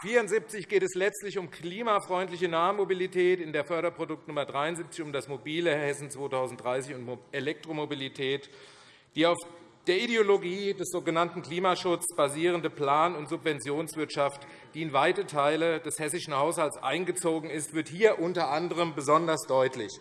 74 geht es letztlich um klimafreundliche Nahmobilität, in der Förderproduktnummer 73 um das mobile Hessen 2030 und Elektromobilität. Die auf der Ideologie des sogenannten Klimaschutzes basierende Plan- und Subventionswirtschaft, die in weite Teile des hessischen Haushalts eingezogen ist, wird hier unter anderem besonders deutlich.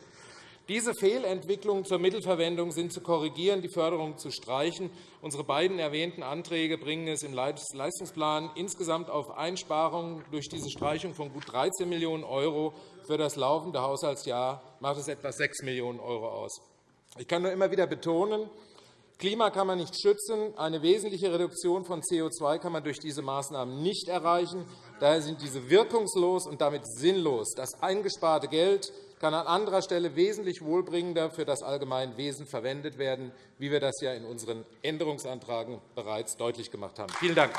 Diese Fehlentwicklungen zur Mittelverwendung sind zu korrigieren, die Förderung zu streichen. Unsere beiden erwähnten Anträge bringen es im Leistungsplan insgesamt auf Einsparungen durch diese Streichung von gut 13 Millionen € für das laufende Haushaltsjahr macht es etwa 6 Millionen € aus. Ich kann nur immer wieder betonen, Klima kann man nicht schützen. Eine wesentliche Reduktion von CO2 kann man durch diese Maßnahmen nicht erreichen. Daher sind diese wirkungslos und damit sinnlos. Das eingesparte Geld kann an anderer Stelle wesentlich wohlbringender für das Allgemeinwesen verwendet werden, wie wir das ja in unseren Änderungsanträgen bereits deutlich gemacht haben. Vielen Dank.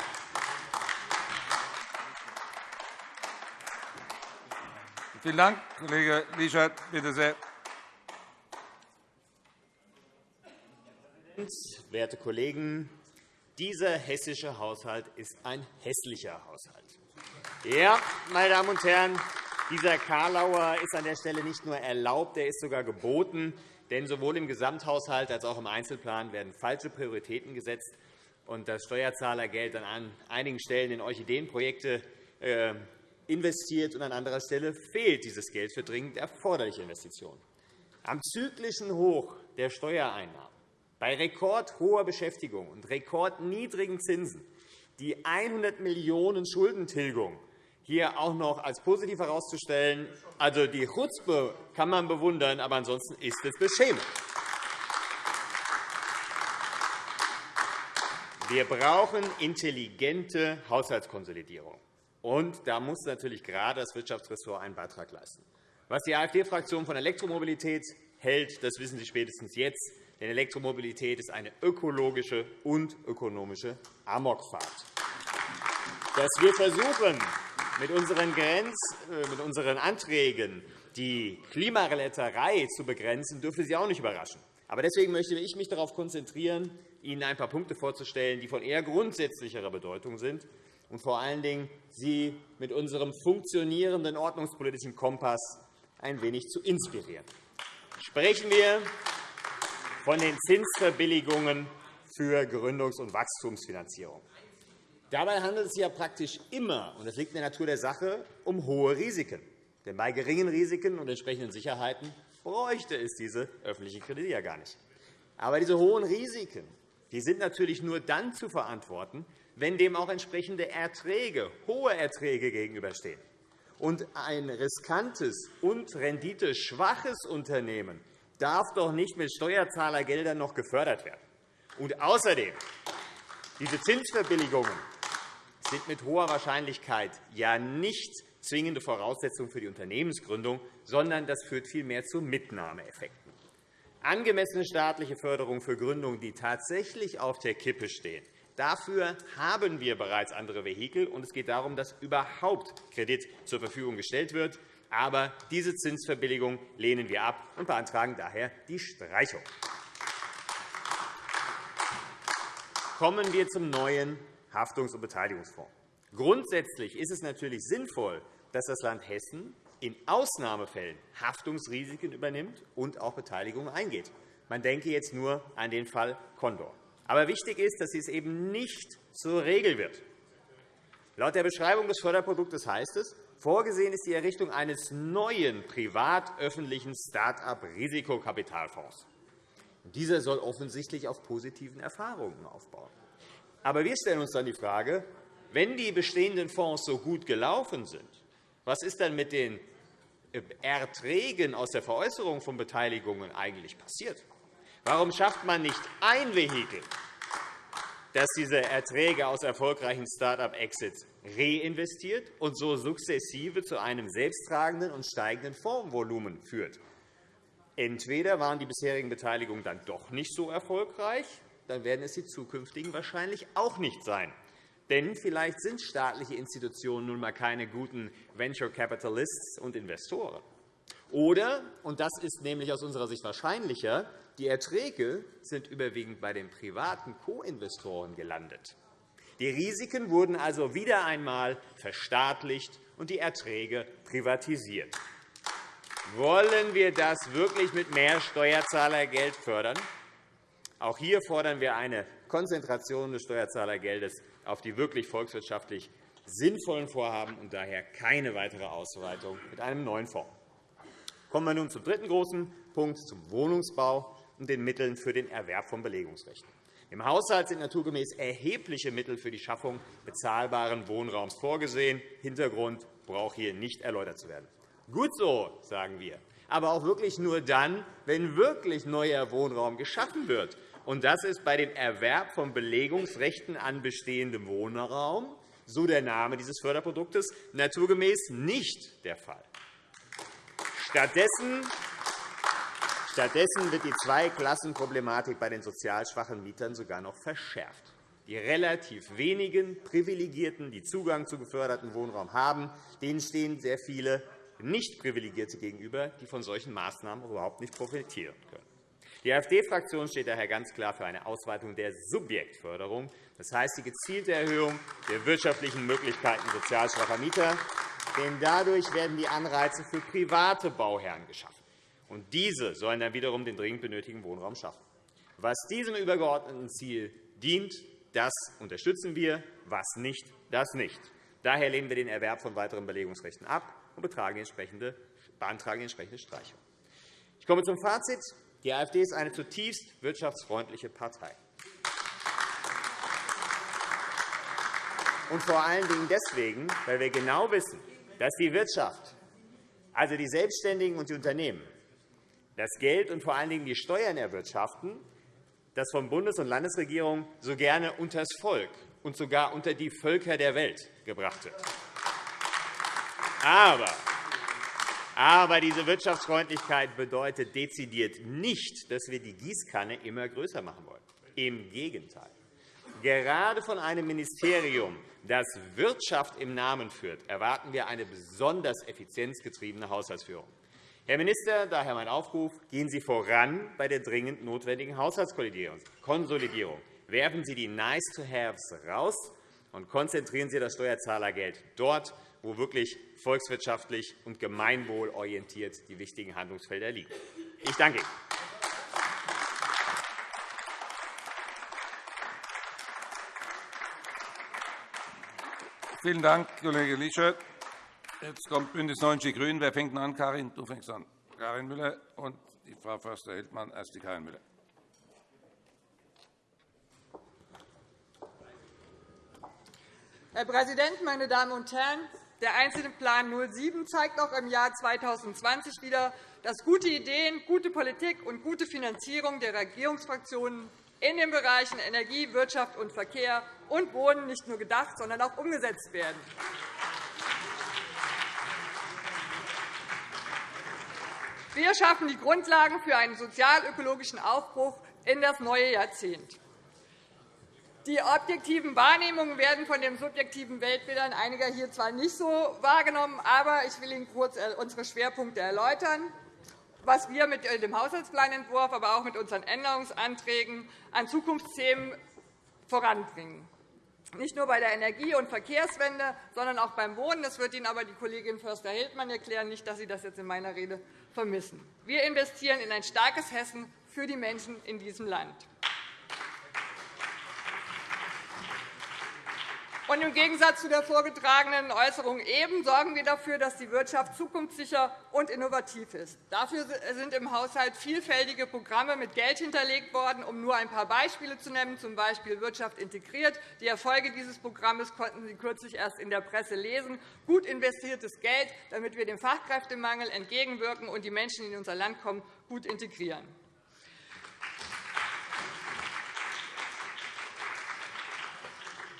Vielen Dank, Kollege Lischert. Bitte sehr. Werte Kollegen! Dieser hessische Haushalt ist ein hässlicher Haushalt. Ja, meine Damen und Herren, dieser Karlauer ist an der Stelle nicht nur erlaubt, er ist sogar geboten. Denn sowohl im Gesamthaushalt als auch im Einzelplan werden falsche Prioritäten gesetzt und das Steuerzahlergeld an einigen Stellen in Orchideenprojekte äh, investiert, und an anderer Stelle fehlt dieses Geld für dringend erforderliche Investitionen. Am zyklischen Hoch der Steuereinnahmen, bei rekordhoher Beschäftigung und rekordniedrigen Zinsen, die 100 Millionen € Schuldentilgung hier auch noch als positiv herauszustellen. Also die Chutzpe kann man bewundern, aber ansonsten ist es beschämend. Wir brauchen intelligente Haushaltskonsolidierung. Und da muss natürlich gerade das Wirtschaftsressort einen Beitrag leisten. Was die AfD-Fraktion von Elektromobilität hält, das wissen Sie spätestens jetzt. Denn Elektromobilität ist eine ökologische und ökonomische Amokfahrt. Dass wir versuchen, mit unseren, Grenz, äh, mit unseren Anträgen die Klimareletterei zu begrenzen, dürfte Sie auch nicht überraschen. Aber deswegen möchte ich mich darauf konzentrieren, Ihnen ein paar Punkte vorzustellen, die von eher grundsätzlicherer Bedeutung sind und vor allen Dingen Sie mit unserem funktionierenden ordnungspolitischen Kompass ein wenig zu inspirieren. Sprechen wir von den Zinsverbilligungen für Gründungs- und Wachstumsfinanzierung. Dabei handelt es sich ja praktisch immer, und das liegt in der Natur der Sache, um hohe Risiken. Denn bei geringen Risiken und entsprechenden Sicherheiten bräuchte es diese öffentlichen Kredite ja gar nicht. Aber diese hohen Risiken die sind natürlich nur dann zu verantworten, wenn dem auch entsprechende Erträge, hohe Erträge gegenüberstehen. Und ein riskantes und renditeschwaches Unternehmen darf doch nicht mit Steuerzahlergeldern noch gefördert werden. Und außerdem, diese Zinsverbilligungen sind mit hoher Wahrscheinlichkeit ja nicht zwingende Voraussetzung für die Unternehmensgründung, sondern das führt vielmehr zu Mitnahmeeffekten. Angemessene staatliche Förderung für Gründungen, die tatsächlich auf der Kippe stehen, Dafür haben wir bereits andere Vehikel, und es geht darum, dass überhaupt Kredit zur Verfügung gestellt wird. Aber diese Zinsverbilligung lehnen wir ab und beantragen daher die Streichung. Kommen wir zum neuen Haftungs- und Beteiligungsfonds. Grundsätzlich ist es natürlich sinnvoll, dass das Land Hessen in Ausnahmefällen Haftungsrisiken übernimmt und auch Beteiligungen eingeht. Man denke jetzt nur an den Fall Condor. Aber wichtig ist, dass dies eben nicht zur Regel wird. Laut der Beschreibung des Förderproduktes heißt es, vorgesehen ist die Errichtung eines neuen privat-öffentlichen Start-up-Risikokapitalfonds. Dieser soll offensichtlich auf positiven Erfahrungen aufbauen. Aber wir stellen uns dann die Frage, wenn die bestehenden Fonds so gut gelaufen sind, was ist dann mit den Erträgen aus der Veräußerung von Beteiligungen eigentlich passiert? Warum schafft man nicht ein Vehikel, das diese Erträge aus erfolgreichen Start-up-Exits reinvestiert und so sukzessive zu einem selbsttragenden und steigenden Fondsvolumen führt? Entweder waren die bisherigen Beteiligungen dann doch nicht so erfolgreich, dann werden es die zukünftigen wahrscheinlich auch nicht sein. Denn vielleicht sind staatliche Institutionen nun einmal keine guten Venture Capitalists und Investoren. Oder, und das ist nämlich aus unserer Sicht wahrscheinlicher, die Erträge sind überwiegend bei den privaten Co-Investoren gelandet. Die Risiken wurden also wieder einmal verstaatlicht und die Erträge privatisiert. Wollen wir das wirklich mit mehr Steuerzahlergeld fördern? Auch hier fordern wir eine Konzentration des Steuerzahlergeldes auf die wirklich volkswirtschaftlich sinnvollen Vorhaben und daher keine weitere Ausweitung mit einem neuen Fonds. Kommen wir nun zum dritten großen Punkt, zum Wohnungsbau und den Mitteln für den Erwerb von Belegungsrechten. Im Haushalt sind naturgemäß erhebliche Mittel für die Schaffung bezahlbaren Wohnraums vorgesehen. Hintergrund braucht hier nicht erläutert zu werden. Gut so, sagen wir, aber auch wirklich nur dann, wenn wirklich neuer Wohnraum geschaffen wird und das ist bei dem Erwerb von Belegungsrechten an bestehendem Wohnraum, so der Name dieses Förderproduktes, naturgemäß nicht der Fall. Stattdessen Stattdessen wird die Zweiklassenproblematik bei den sozial schwachen Mietern sogar noch verschärft. Die relativ wenigen Privilegierten, die Zugang zu geförderten Wohnraum haben, denen stehen sehr viele Nicht-Privilegierte gegenüber, die von solchen Maßnahmen überhaupt nicht profitieren können. Die AfD-Fraktion steht daher ganz klar für eine Ausweitung der Subjektförderung, das heißt die gezielte Erhöhung der wirtschaftlichen Möglichkeiten sozial schwacher Mieter. Denn dadurch werden die Anreize für private Bauherren geschaffen. Und diese sollen dann wiederum den dringend benötigten Wohnraum schaffen. Was diesem übergeordneten Ziel dient, das unterstützen wir, was nicht, das nicht. Daher lehnen wir den Erwerb von weiteren Belegungsrechten ab und beantragen entsprechende Streichung. Ich komme zum Fazit. Die AfD ist eine zutiefst wirtschaftsfreundliche Partei. Und vor allen Dingen deswegen, weil wir genau wissen, dass die Wirtschaft, also die Selbstständigen und die Unternehmen, das Geld und vor allen Dingen die Steuern erwirtschaften, das von Bundes- und Landesregierungen so gerne unter das Volk und sogar unter die Völker der Welt gebracht wird. Aber, aber diese Wirtschaftsfreundlichkeit bedeutet dezidiert nicht, dass wir die Gießkanne immer größer machen wollen. Im Gegenteil. Gerade von einem Ministerium, das Wirtschaft im Namen führt, erwarten wir eine besonders effizienzgetriebene Haushaltsführung. Herr Minister, daher mein Aufruf, gehen Sie voran bei der dringend notwendigen Haushaltskonsolidierung. Werfen Sie die Nice-to-Haves raus und konzentrieren Sie das Steuerzahlergeld dort, wo wirklich volkswirtschaftlich und gemeinwohlorientiert die wichtigen Handlungsfelder liegen. Ich danke Ihnen. Vielen Dank, Kollege Liesche. Jetzt kommt BÜNDNIS 90 die GRÜNEN. Wer fängt an? Karin, du fängst an. Karin Müller und die Frau Förster-Hildmann erst die Karin Müller. Herr Präsident, meine Damen und Herren! Der Einzelplan 07 zeigt auch im Jahr 2020 wieder, dass gute Ideen, gute Politik und gute Finanzierung der Regierungsfraktionen in den Bereichen Energie, Wirtschaft und Verkehr und Wohnen nicht nur gedacht, sondern auch umgesetzt werden. Wir schaffen die Grundlagen für einen sozial-ökologischen Aufbruch in das neue Jahrzehnt. Die objektiven Wahrnehmungen werden von den subjektiven Weltbildern einiger hier zwar nicht so wahrgenommen, aber ich will Ihnen kurz äh, unsere Schwerpunkte erläutern, was wir mit dem Haushaltsplanentwurf, aber auch mit unseren Änderungsanträgen an Zukunftsthemen voranbringen. Nicht nur bei der Energie- und Verkehrswende, sondern auch beim Wohnen. Das wird Ihnen aber die Kollegin Förster-Hildmann erklären, nicht, dass Sie das jetzt in meiner Rede vermissen. Wir investieren in ein starkes Hessen für die Menschen in diesem Land. Und Im Gegensatz zu der vorgetragenen Äußerung eben sorgen wir dafür, dass die Wirtschaft zukunftssicher und innovativ ist. Dafür sind im Haushalt vielfältige Programme mit Geld hinterlegt worden, um nur ein paar Beispiele zu nennen, z. B. Wirtschaft integriert. Die Erfolge dieses Programms konnten Sie kürzlich erst in der Presse lesen. Gut investiertes Geld, damit wir dem Fachkräftemangel entgegenwirken und die Menschen, die in unser Land kommen, gut integrieren.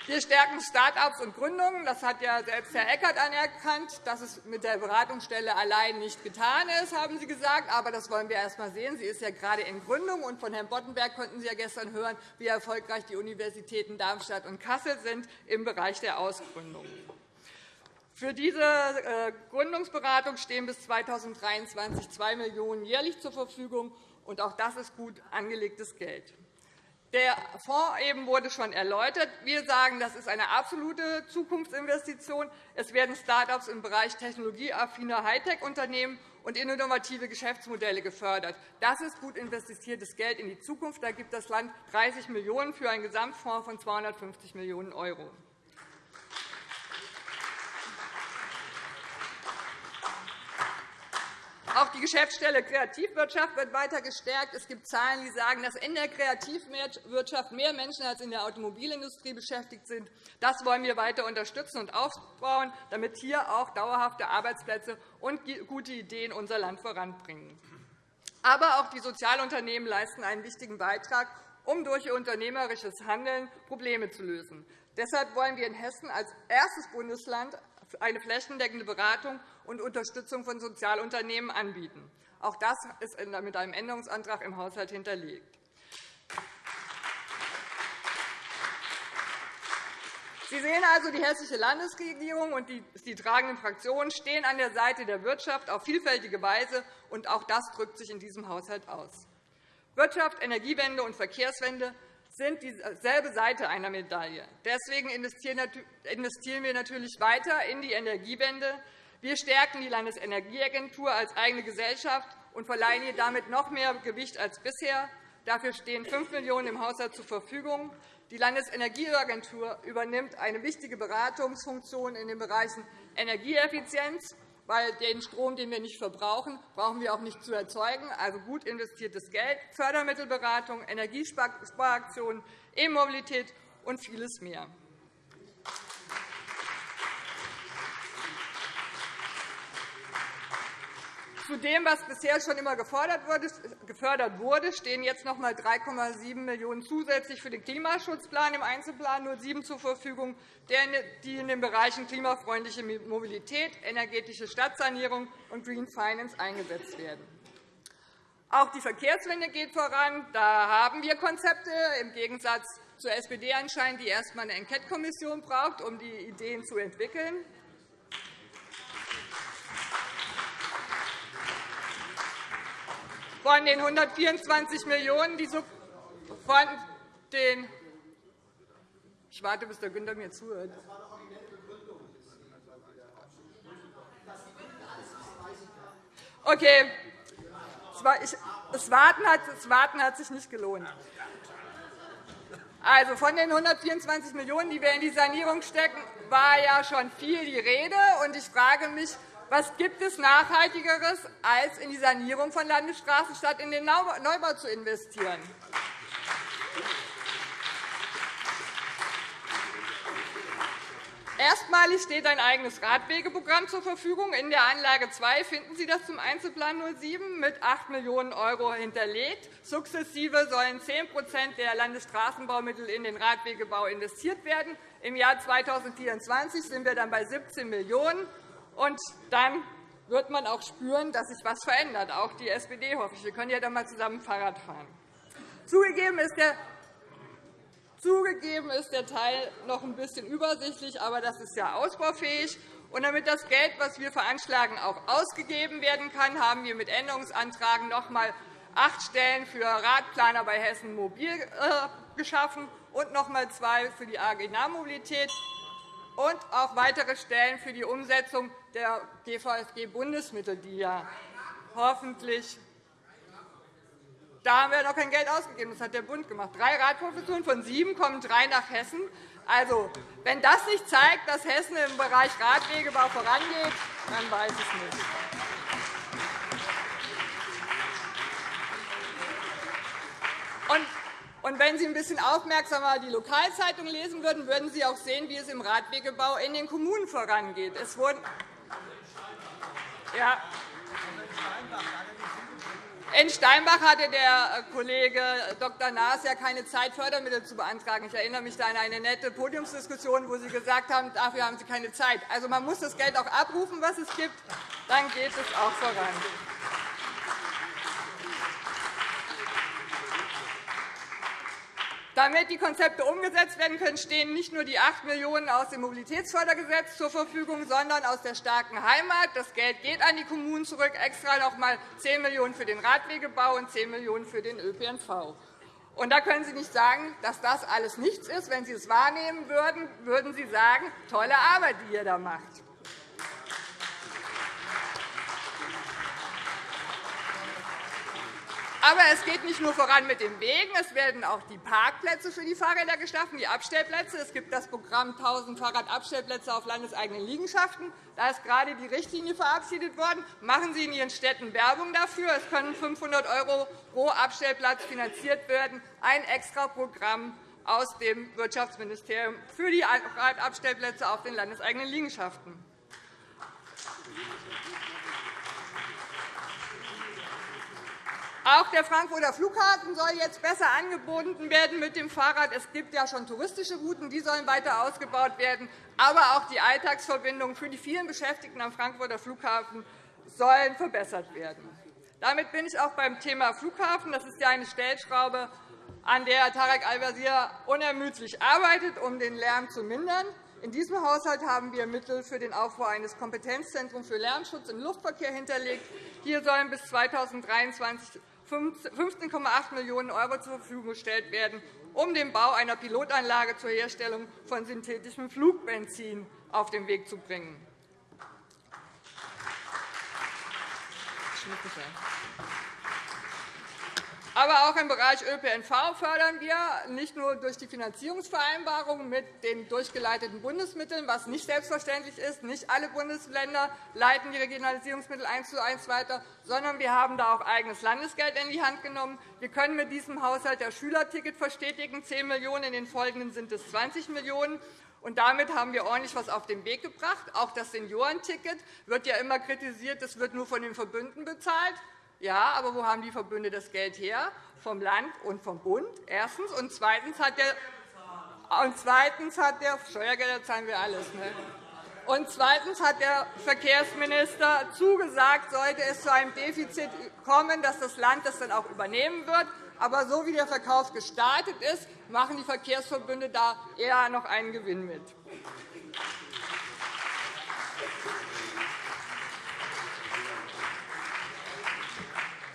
Wir stärken Start-ups und Gründungen. Das hat ja selbst Herr Eckert anerkannt, dass es mit der Beratungsstelle allein nicht getan ist, haben Sie gesagt. Aber das wollen wir erst einmal sehen. Sie ist ja gerade in Gründung. Und von Herrn Boddenberg konnten Sie ja gestern hören, wie erfolgreich die Universitäten Darmstadt und Kassel sind im Bereich der Ausgründung. Für diese äh, Gründungsberatung stehen bis 2023 2 Millionen € jährlich zur Verfügung. Und auch das ist gut angelegtes Geld. Der Fonds eben wurde schon erläutert. Wir sagen, das ist eine absolute Zukunftsinvestition. Es werden Start-ups im Bereich technologieaffiner Hightech-Unternehmen und innovative Geschäftsmodelle gefördert. Das ist gut investiertes Geld in die Zukunft. Da gibt das Land 30 Millionen € für einen Gesamtfonds von 250 Millionen €. Auch die Geschäftsstelle Kreativwirtschaft wird weiter gestärkt. Es gibt Zahlen, die sagen, dass in der Kreativwirtschaft mehr Menschen als in der Automobilindustrie beschäftigt sind. Das wollen wir weiter unterstützen und aufbauen, damit hier auch dauerhafte Arbeitsplätze und gute Ideen unser Land voranbringen. Aber auch die Sozialunternehmen leisten einen wichtigen Beitrag, um durch ihr unternehmerisches Handeln Probleme zu lösen. Deshalb wollen wir in Hessen als erstes Bundesland eine flächendeckende Beratung und Unterstützung von Sozialunternehmen anbieten. Auch das ist mit einem Änderungsantrag im Haushalt hinterlegt. Sie sehen also, die Hessische Landesregierung und die tragenden Fraktionen stehen an der Seite der Wirtschaft auf vielfältige Weise, und auch das drückt sich in diesem Haushalt aus. Wirtschaft, Energiewende und Verkehrswende sind dieselbe Seite einer Medaille. Deswegen investieren wir natürlich weiter in die Energiewende. Wir stärken die Landesenergieagentur als eigene Gesellschaft und verleihen ihr damit noch mehr Gewicht als bisher. Dafür stehen 5 Millionen € im Haushalt zur Verfügung. Die Landesenergieagentur übernimmt eine wichtige Beratungsfunktion in den Bereichen Energieeffizienz, weil den Strom, den wir nicht verbrauchen, brauchen wir auch nicht zu erzeugen. Also gut investiertes Geld, Fördermittelberatung, Energiesparaktionen, E-Mobilität und vieles mehr. Zu dem, was bisher schon immer gefördert wurde, stehen jetzt noch einmal 3,7 Millionen € zusätzlich für den Klimaschutzplan im Einzelplan 07 zur Verfügung, die in den Bereichen klimafreundliche Mobilität, energetische Stadtsanierung und Green Finance eingesetzt werden. Auch die Verkehrswende geht voran. Da haben wir Konzepte, im Gegensatz zur SPD anscheinend, die erst einmal eine Enquete-Kommission braucht, um die Ideen zu entwickeln. Von den 124 Millionen, die so von den ich warte, bis der Günther mir zuhört. Okay. Das Warten hat sich nicht gelohnt. Also, von den 124 Millionen €, die wir in die Sanierung stecken, war ja schon viel die Rede. Ich frage mich, was gibt es Nachhaltigeres, als in die Sanierung von Landesstraßen statt in den Neubau zu investieren? Erstmalig steht ein eigenes Radwegeprogramm zur Verfügung. In der Anlage 2 finden Sie das zum Einzelplan 07 mit 8 Millionen € hinterlegt. Sukzessive sollen 10% der Landesstraßenbaumittel in den Radwegebau investiert werden. Im Jahr 2024 sind wir dann bei 17 Millionen €. Und dann wird man auch spüren, dass sich etwas verändert, auch die SPD, hoffe ich. Wir können ja dann einmal zusammen Fahrrad fahren. Zugegeben ist der Zugegeben ist der Teil noch ein bisschen übersichtlich, aber das ist ja ausbaufähig. Und damit das Geld, das wir veranschlagen, auch ausgegeben werden kann, haben wir mit Änderungsantragen noch einmal acht Stellen für Radplaner bei Hessen Mobil äh, geschaffen und noch einmal zwei für die AG Nahmobilität und auch weitere Stellen für die Umsetzung der GVSG-Bundesmittel, die ja hoffentlich da haben wir noch kein Geld ausgegeben. Das hat der Bund gemacht. Drei Radprofessuren von sieben kommen drei nach Hessen. Also, wenn das nicht zeigt, dass Hessen im Bereich Radwegebau vorangeht, dann weiß ich nicht. Und und wenn Sie ein bisschen aufmerksamer die Lokalzeitung lesen würden, würden Sie auch sehen, wie es im Radwegebau in den Kommunen vorangeht. Es wurden ja. In Steinbach hatte der Kollege Dr. Naas ja keine Zeit, Fördermittel zu beantragen. Ich erinnere mich an eine nette Podiumsdiskussion, wo Sie gesagt haben, dafür haben Sie keine Zeit. Also, man muss das Geld auch abrufen, was es gibt. Dann geht es auch voran. Damit die Konzepte umgesetzt werden können, stehen nicht nur die 8 Millionen € aus dem Mobilitätsfördergesetz zur Verfügung, sondern aus der starken Heimat. Das Geld geht an die Kommunen zurück, extra noch einmal 10 Millionen € für den Radwegebau und 10 Millionen € für den ÖPNV. Und da können Sie nicht sagen, dass das alles nichts ist. Wenn Sie es wahrnehmen würden, würden Sie sagen, tolle Arbeit, die ihr da macht. Aber es geht nicht nur voran mit den Wegen. Es werden auch die Parkplätze für die Fahrräder geschaffen, die Abstellplätze. Es gibt das Programm 1.000 Fahrradabstellplätze auf landeseigenen Liegenschaften. Da ist gerade die Richtlinie verabschiedet worden. Machen Sie in Ihren Städten Werbung dafür. Es können 500 € pro Abstellplatz finanziert werden. Ein Extraprogramm aus dem Wirtschaftsministerium für die Fahrradabstellplätze auf den landeseigenen Liegenschaften. Auch der Frankfurter Flughafen soll jetzt besser angeboten werden mit dem Fahrrad. Es gibt ja schon touristische Routen, die sollen weiter ausgebaut werden. Aber auch die Alltagsverbindungen für die vielen Beschäftigten am Frankfurter Flughafen sollen verbessert werden. Damit bin ich auch beim Thema Flughafen. Das ist ja eine Stellschraube, an der Tarek Al-Wazir unermüdlich arbeitet, um den Lärm zu mindern. In diesem Haushalt haben wir Mittel für den Aufbau eines Kompetenzzentrums für Lärmschutz im Luftverkehr hinterlegt. Hier sollen bis 2023 15,8 Millionen € zur Verfügung gestellt werden, um den Bau einer Pilotanlage zur Herstellung von synthetischem Flugbenzin auf den Weg zu bringen. Aber auch im Bereich ÖPNV fördern wir nicht nur durch die Finanzierungsvereinbarung mit den durchgeleiteten Bundesmitteln, was nicht selbstverständlich ist. Nicht alle Bundesländer leiten die Regionalisierungsmittel eins zu eins weiter, sondern wir haben da auch eigenes Landesgeld in die Hand genommen. Wir können mit diesem Haushalt das Schülerticket verstetigen. 10 Millionen €, in den folgenden sind es 20 Millionen €. Und damit haben wir ordentlich etwas auf den Weg gebracht. Auch das Seniorenticket wird ja immer kritisiert, das wird nur von den Verbünden bezahlt. Ja, aber wo haben die Verbünde das Geld her? Vom Land und vom Bund, erstens. Und zweitens hat der, und zweitens hat der Steuergelder zahlen wir alles. Ne? Und zweitens hat der Verkehrsminister zugesagt, sollte es zu einem Defizit kommen, dass das Land das dann auch übernehmen wird. Aber so wie der Verkauf gestartet ist, machen die Verkehrsverbünde da eher noch einen Gewinn mit.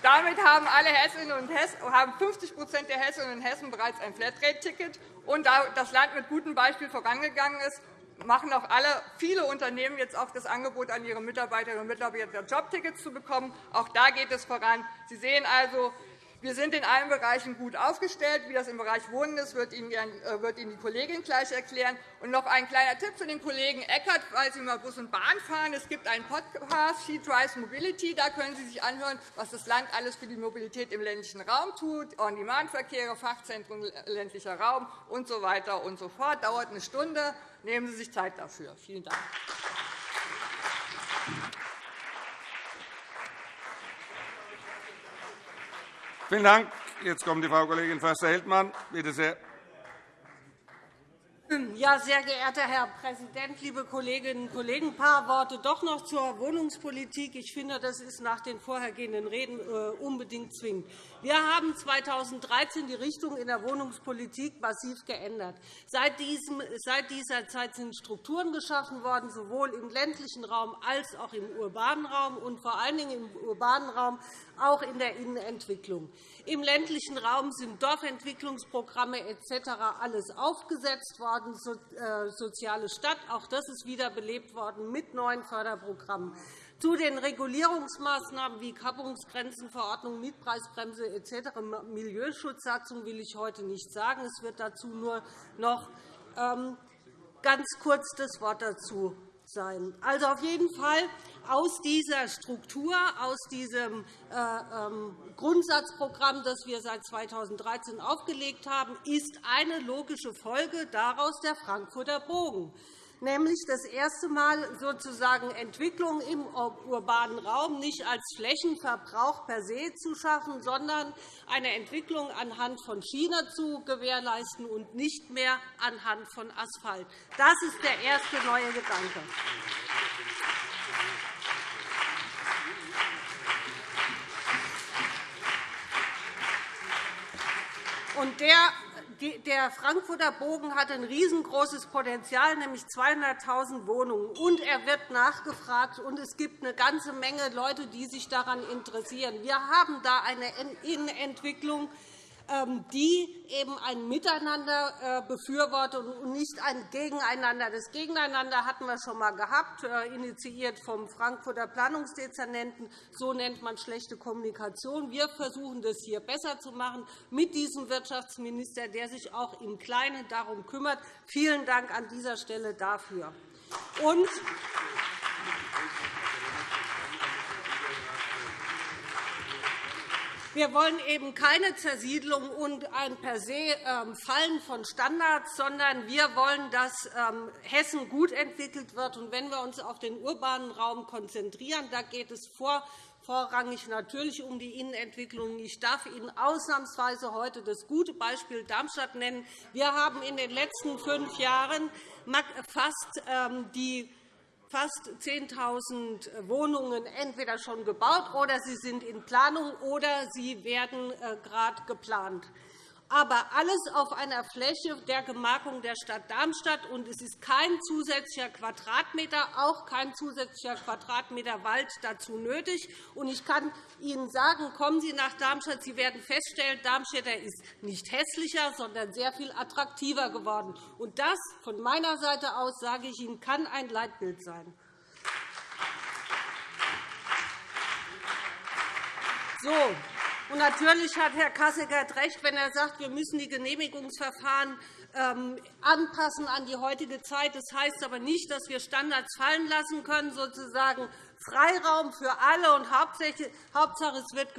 Damit haben alle Hessinnen und Hessen, haben 50% der Hessinnen und Hessen bereits ein Flatrate-Ticket. Und da das Land mit gutem Beispiel vorangegangen ist, machen auch alle, viele Unternehmen jetzt auch das Angebot an ihre Mitarbeiterinnen und Mitarbeiter, Jobtickets zu bekommen. Auch da geht es voran. Sie sehen also, wir sind in allen Bereichen gut aufgestellt. Wie das im Bereich Wohnen ist, wird Ihnen äh, die Kollegin gleich erklären. Und noch ein kleiner Tipp für den Kollegen Eckert, weil Sie mal Bus und Bahn fahren. Es gibt einen Podcast, She Drives Mobility. Da können Sie sich anhören, was das Land alles für die Mobilität im ländlichen Raum tut, On-Demand-Verkehre, Fachzentren ländlicher Raum usw. So weiter und so fort. Dauert eine Stunde. Nehmen Sie sich Zeit dafür. Vielen Dank. Vielen Dank. Jetzt kommt die Frau Kollegin Förster-Heldmann. Bitte sehr. Ja, sehr geehrter Herr Präsident, liebe Kolleginnen und Kollegen! Ein paar Worte doch noch zur Wohnungspolitik. Ich finde, das ist nach den vorhergehenden Reden äh, unbedingt zwingend. Wir haben 2013 die Richtung in der Wohnungspolitik massiv geändert. Seit dieser Zeit sind Strukturen geschaffen worden, sowohl im ländlichen Raum als auch im urbanen Raum und vor allen Dingen im urbanen Raum auch in der Innenentwicklung. Im ländlichen Raum sind Dorfentwicklungsprogramme etc. alles aufgesetzt worden, äh, soziale Stadt, auch das ist wiederbelebt worden mit neuen Förderprogrammen. Zu den Regulierungsmaßnahmen wie Kappungsgrenzenverordnung, Mietpreisbremse etc. Milieuschutzsatzung will ich heute nicht sagen. Es wird dazu nur noch ähm, ganz kurz das Wort dazu sein. Also auf jeden Fall aus dieser Struktur, aus diesem äh, ähm, Grundsatzprogramm, das wir seit 2013 aufgelegt haben, ist eine logische Folge daraus der Frankfurter Bogen nämlich das erste Mal sozusagen Entwicklung im urbanen Raum nicht als Flächenverbrauch per se zu schaffen, sondern eine Entwicklung anhand von Schiene zu gewährleisten und nicht mehr anhand von Asphalt. Das ist der erste neue Gedanke. Und der der Frankfurter Bogen hat ein riesengroßes Potenzial, nämlich 200.000 Wohnungen. Und er wird nachgefragt, und es gibt eine ganze Menge Leute, die sich daran interessieren. Wir haben da eine Innenentwicklung, die eben ein Miteinander äh, befürwortet und nicht ein Gegeneinander. Das Gegeneinander hatten wir schon einmal gehabt, äh, initiiert vom Frankfurter Planungsdezernenten. So nennt man schlechte Kommunikation. Wir versuchen, das hier besser zu machen mit diesem Wirtschaftsminister, der sich auch im Kleinen darum kümmert. Vielen Dank an dieser Stelle dafür. Und Wir wollen eben keine Zersiedlung und ein per se ähm, Fallen von Standards, sondern wir wollen, dass ähm, Hessen gut entwickelt wird. Und wenn wir uns auf den urbanen Raum konzentrieren, da geht es vor vorrangig natürlich um die Innenentwicklung. Ich darf Ihnen ausnahmsweise heute das gute Beispiel Darmstadt nennen. Wir haben in den letzten fünf Jahren fast ähm, die fast 10.000 Wohnungen entweder schon gebaut oder sie sind in Planung oder sie werden äh, gerade geplant aber alles auf einer Fläche der Gemarkung der Stadt Darmstadt. Und es ist kein zusätzlicher Quadratmeter, auch kein zusätzlicher Quadratmeter Wald dazu nötig. Ich kann Ihnen sagen, kommen Sie nach Darmstadt, Sie werden feststellen, Darmstädter ist nicht hässlicher, sondern sehr viel attraktiver geworden. Und das von meiner Seite aus, sage ich Ihnen, kann ein Leitbild sein. So, Natürlich hat Herr Kasseckert recht, wenn er sagt, wir müssen die Genehmigungsverfahren ähm, anpassen an die heutige Zeit. Das heißt aber nicht, dass wir Standards fallen lassen können, sozusagen Freiraum für alle. Und Hauptsache, es wird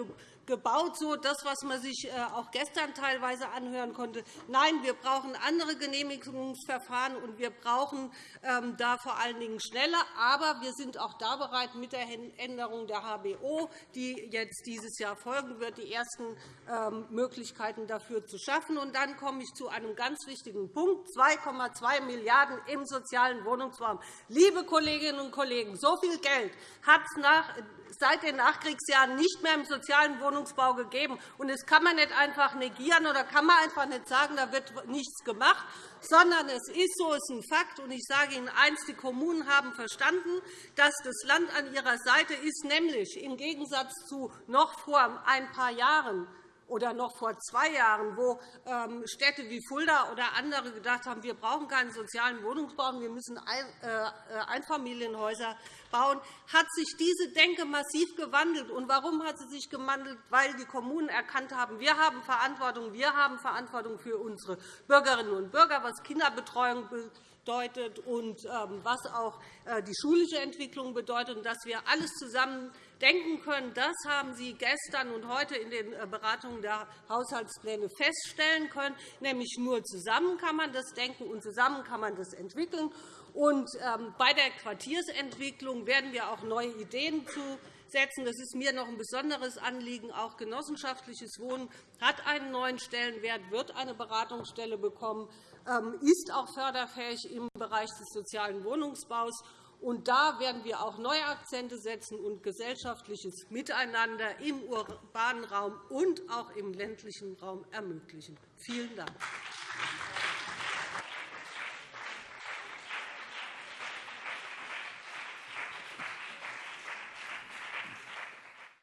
gebaut, so das, was man sich äh, auch gestern teilweise anhören konnte. Nein, wir brauchen andere Genehmigungsverfahren, und wir brauchen ähm, da vor allen Dingen schneller. Aber wir sind auch da bereit, mit der Änderung der HBO, die jetzt dieses Jahr folgen wird, die ersten ähm, Möglichkeiten dafür zu schaffen. Und dann komme ich zu einem ganz wichtigen Punkt, 2,2 Milliarden € im sozialen Wohnungsraum. Liebe Kolleginnen und Kollegen, so viel Geld hat es nach seit den Nachkriegsjahren nicht mehr im sozialen Wohnungsbau gegeben. Und das kann man nicht einfach negieren oder kann man einfach nicht sagen, da wird nichts gemacht, sondern es ist so, es ist ein Fakt. Und ich sage Ihnen eines, die Kommunen haben verstanden, dass das Land an ihrer Seite ist, nämlich im Gegensatz zu noch vor ein paar Jahren oder noch vor zwei Jahren, wo ähm, Städte wie Fulda oder andere gedacht haben, wir brauchen keinen sozialen Wohnungsbau, wir müssen äh, Einfamilienhäuser bauen, hat sich diese Denke massiv gewandelt. Und warum hat sie sich gewandelt? Weil die Kommunen erkannt haben, wir haben Verantwortung, wir haben Verantwortung für unsere Bürgerinnen und Bürger, was Kinderbetreuung bedeutet und ähm, was auch äh, die schulische Entwicklung bedeutet, und dass wir alles zusammen denken können. Das haben Sie gestern und heute in den äh, Beratungen der Haushaltspläne feststellen können. Nämlich nur zusammen kann man das denken, und zusammen kann man das entwickeln. Und ähm, bei der Quartiersentwicklung werden wir auch neue Ideen setzen. Das ist mir noch ein besonderes Anliegen. Auch genossenschaftliches Wohnen hat einen neuen Stellenwert, wird eine Beratungsstelle bekommen, ähm, ist auch förderfähig im Bereich des sozialen Wohnungsbaus. Und da werden wir auch neue Akzente setzen und gesellschaftliches Miteinander im urbanen Raum und auch im ländlichen Raum ermöglichen. Vielen Dank.